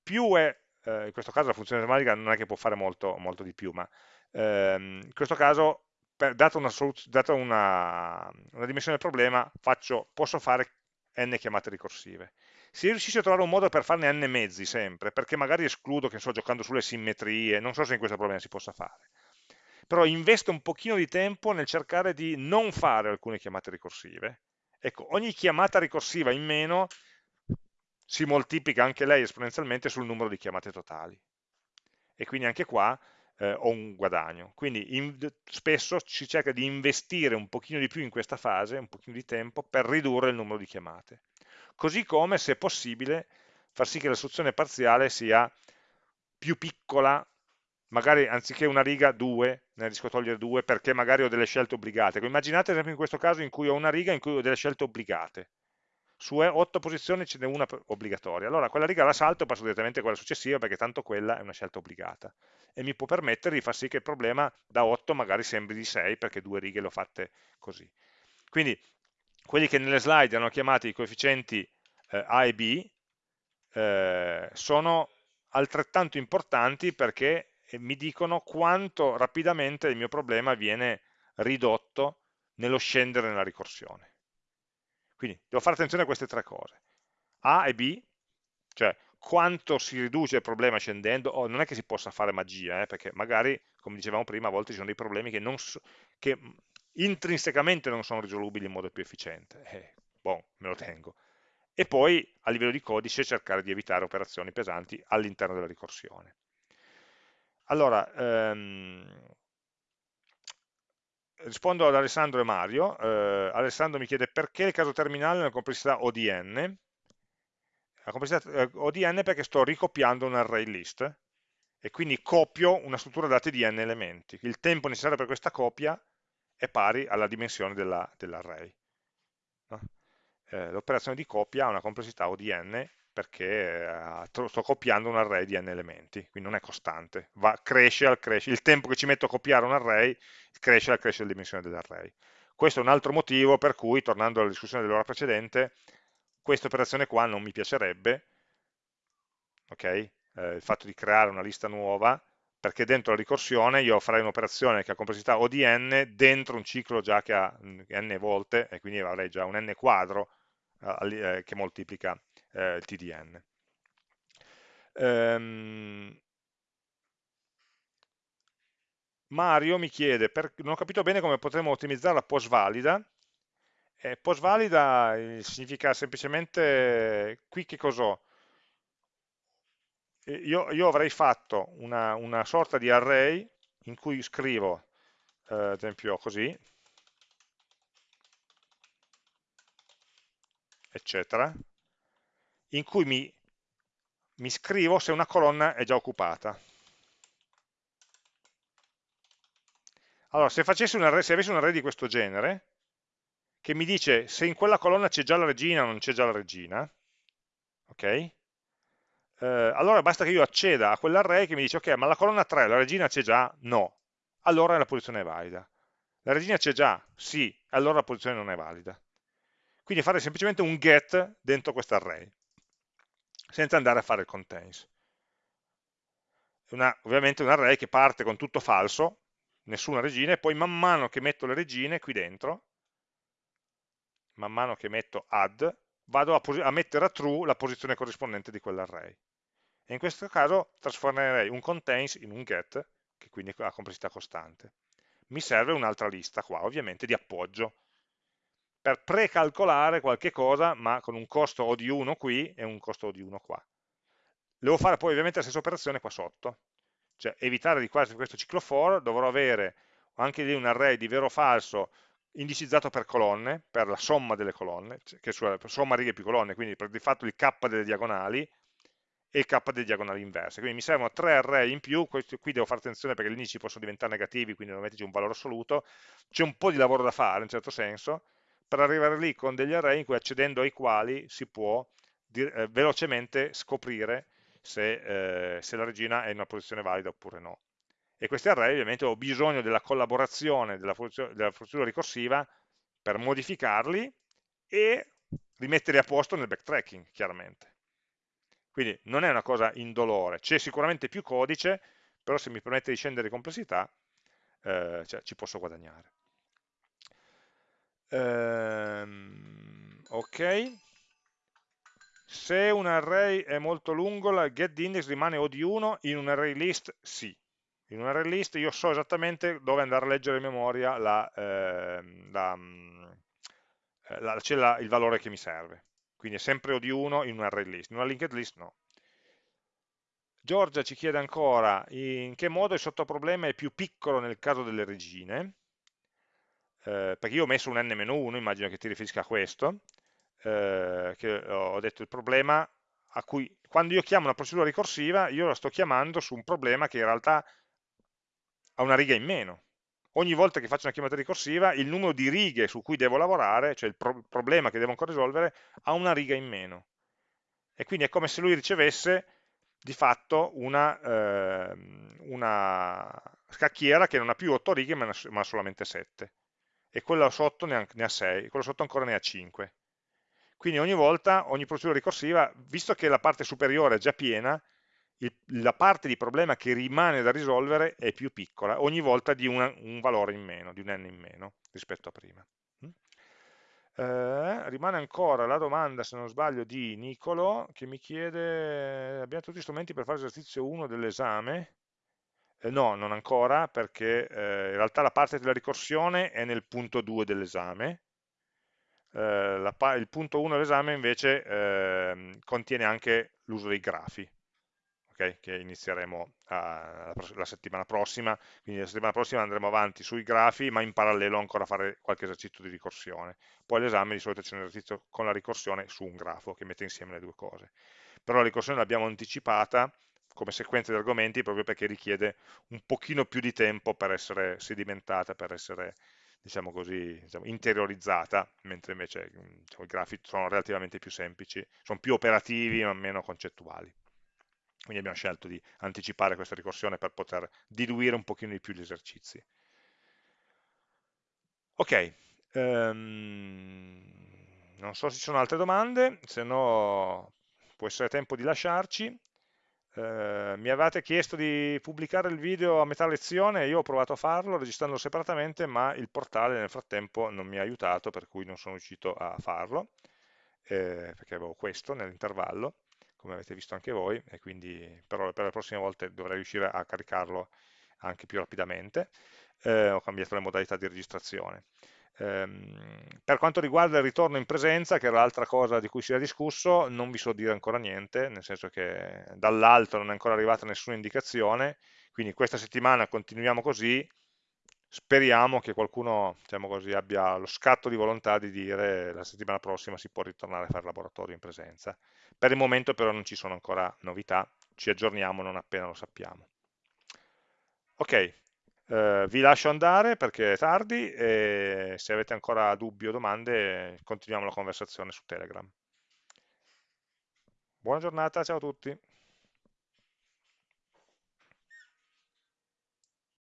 più è, eh, in questo caso la funzione matematica non è che può fare molto, molto di più, ma ehm, in questo caso, per, data, una, data una, una, dimensione del problema, faccio, posso fare n chiamate ricorsive. Se io riuscissi a trovare un modo per farne n mezzi sempre, perché magari escludo che sto giocando sulle simmetrie, non so se in questo problema si possa fare, però investo un pochino di tempo nel cercare di non fare alcune chiamate ricorsive. Ecco, ogni chiamata ricorsiva in meno si moltiplica anche lei esponenzialmente sul numero di chiamate totali. E quindi anche qua eh, ho un guadagno. Quindi in, spesso si cerca di investire un pochino di più in questa fase, un pochino di tempo, per ridurre il numero di chiamate. Così come, se possibile, far sì che la soluzione parziale sia più piccola magari anziché una riga, due, ne riesco a togliere due perché magari ho delle scelte obbligate. Immaginate ad esempio in questo caso in cui ho una riga in cui ho delle scelte obbligate. Su otto posizioni ce n'è una obbligatoria. Allora quella riga la salto e passo direttamente a quella successiva perché tanto quella è una scelta obbligata. E mi può permettere di far sì che il problema da 8 magari sembri di 6 perché due righe le ho fatte così. Quindi quelli che nelle slide hanno chiamato i coefficienti eh, A e B eh, sono altrettanto importanti perché e mi dicono quanto rapidamente il mio problema viene ridotto nello scendere nella ricorsione. Quindi devo fare attenzione a queste tre cose. A e B, cioè quanto si riduce il problema scendendo, oh, non è che si possa fare magia, eh, perché magari, come dicevamo prima, a volte ci sono dei problemi che, non so, che intrinsecamente non sono risolubili in modo più efficiente. Eh, boh, me lo tengo. E poi, a livello di codice, cercare di evitare operazioni pesanti all'interno della ricorsione. Allora, ehm, rispondo ad Alessandro e Mario. Eh, Alessandro mi chiede perché il caso terminale nella complessità ODN. La complessità eh, ODN perché sto ricopiando un array list e quindi copio una struttura dati di n elementi. Il tempo necessario per questa copia è pari alla dimensione dell'array. Dell eh, L'operazione di copia ha una complessità ODN perché eh, sto copiando un array di n elementi, quindi non è costante, Va, cresce al cresce, il tempo che ci metto a copiare un array cresce al cresce la dimensione dell'array. Questo è un altro motivo per cui, tornando alla discussione dell'ora precedente, questa operazione qua non mi piacerebbe, okay? eh, il fatto di creare una lista nuova, perché dentro la ricorsione io farei un'operazione che ha complessità O di n dentro un ciclo già che ha n volte, e quindi avrei già un n quadro eh, che moltiplica eh, il TDN. Um, Mario mi chiede, per, non ho capito bene come potremmo ottimizzare la post valida. Eh, post valida eh, significa semplicemente, qui che cos'ho? Io, io, avrei fatto una, una, sorta di array in cui scrivo, eh, ad esempio così, eccetera, in cui mi, mi scrivo se una colonna è già occupata. Allora, se, un array, se avessi un array di questo genere, che mi dice se in quella colonna c'è già la regina o non c'è già la regina, ok? Eh, allora basta che io acceda a quell'array che mi dice ok, ma la colonna 3, la regina c'è già? No. Allora la posizione è valida. La regina c'è già? Sì. Allora la posizione non è valida. Quindi fare semplicemente un get dentro questo array senza andare a fare il contains. Una, ovviamente un array che parte con tutto falso, nessuna regina, e poi man mano che metto le regine qui dentro, man mano che metto add, vado a, a mettere a true la posizione corrispondente di quell'array. E in questo caso trasformerei un contains in un get, che quindi ha complessità costante. Mi serve un'altra lista qua, ovviamente di appoggio, per precalcolare qualche cosa, ma con un costo O di 1 qui e un costo O di 1 qua. Devo fare poi ovviamente la stessa operazione qua sotto, cioè evitare di fare questo ciclo for, dovrò avere anche lì un array di vero o falso indicizzato per colonne, per la somma delle colonne, cioè, che è somma righe più colonne, quindi per di fatto il k delle diagonali e il k delle diagonali inverse. Quindi mi servono tre array in più, qui devo fare attenzione perché gli indici possono diventare negativi, quindi devo metterci un valore assoluto, c'è un po' di lavoro da fare in un certo senso, per arrivare lì con degli array in cui accedendo ai quali si può eh, velocemente scoprire se, eh, se la regina è in una posizione valida oppure no e questi array ovviamente ho bisogno della collaborazione della, procedura ricorsiva per modificarli e rimetterli a posto nel backtracking, chiaramente. Quindi non è una cosa indolore, c'è sicuramente più codice, però se mi permette di scendere di complessità, eh, cioè, ci posso guadagnare. Ehm, ok, se un array è molto lungo, la getIndex rimane O di 1, in un array list sì, in un array list io so esattamente dove andare a leggere in memoria la, eh, la, eh, la, la, il valore che mi serve. Quindi è sempre O di 1 in un array list, in una linked list no. Giorgia ci chiede ancora in che modo il sottoproblema è più piccolo nel caso delle regine, eh, perché io ho messo un n-1, immagino che ti riferisca a questo, eh, che ho detto il problema a cui, quando io chiamo una procedura ricorsiva, io la sto chiamando su un problema che in realtà a una riga in meno. Ogni volta che faccio una chiamata ricorsiva, il numero di righe su cui devo lavorare, cioè il pro problema che devo ancora risolvere, ha una riga in meno. E quindi è come se lui ricevesse di fatto una, eh, una scacchiera che non ha più 8 righe ma, ma solamente 7 e quello sotto ne ha, ne ha 6, quello sotto ancora ne ha 5. Quindi ogni volta, ogni procedura ricorsiva, visto che la parte superiore è già piena, il, la parte di problema che rimane da risolvere è più piccola, ogni volta di una, un valore in meno, di un n in meno rispetto a prima. Mm? Eh, rimane ancora la domanda, se non sbaglio, di Nicolo, che mi chiede, abbiamo tutti gli strumenti per fare l'esercizio 1 dell'esame? Eh, no, non ancora, perché eh, in realtà la parte della ricorsione è nel punto 2 dell'esame, eh, il punto 1 dell'esame invece ehm, contiene anche l'uso dei grafi, okay? che inizieremo a, la settimana prossima, quindi la settimana prossima andremo avanti sui grafi, ma in parallelo ancora fare qualche esercizio di ricorsione. Poi all'esame di solito c'è un esercizio con la ricorsione su un grafo che mette insieme le due cose. Però la ricorsione l'abbiamo anticipata come sequenza di argomenti proprio perché richiede un pochino più di tempo per essere sedimentata, per essere diciamo così, diciamo, interiorizzata, mentre invece diciamo, i grafi sono relativamente più semplici, sono più operativi ma meno concettuali. Quindi abbiamo scelto di anticipare questa ricorsione per poter diluire un pochino di più gli esercizi. Ok, um, non so se ci sono altre domande, se no può essere tempo di lasciarci. Uh, mi avevate chiesto di pubblicare il video a metà lezione, io ho provato a farlo registrandolo separatamente, ma il portale nel frattempo non mi ha aiutato, per cui non sono riuscito a farlo, eh, perché avevo questo nell'intervallo come avete visto anche voi, e quindi però per le prossime volte dovrei riuscire a caricarlo anche più rapidamente. Eh, ho cambiato le modalità di registrazione. Ehm, per quanto riguarda il ritorno in presenza, che era l'altra cosa di cui si era discusso, non vi so dire ancora niente, nel senso che dall'alto non è ancora arrivata nessuna indicazione, quindi questa settimana continuiamo così, speriamo che qualcuno diciamo così, abbia lo scatto di volontà di dire la settimana prossima si può ritornare a fare laboratorio in presenza. Per il momento però non ci sono ancora novità, ci aggiorniamo non appena lo sappiamo. Ok, eh, vi lascio andare perché è tardi e se avete ancora dubbi o domande continuiamo la conversazione su Telegram. Buona giornata, ciao a tutti.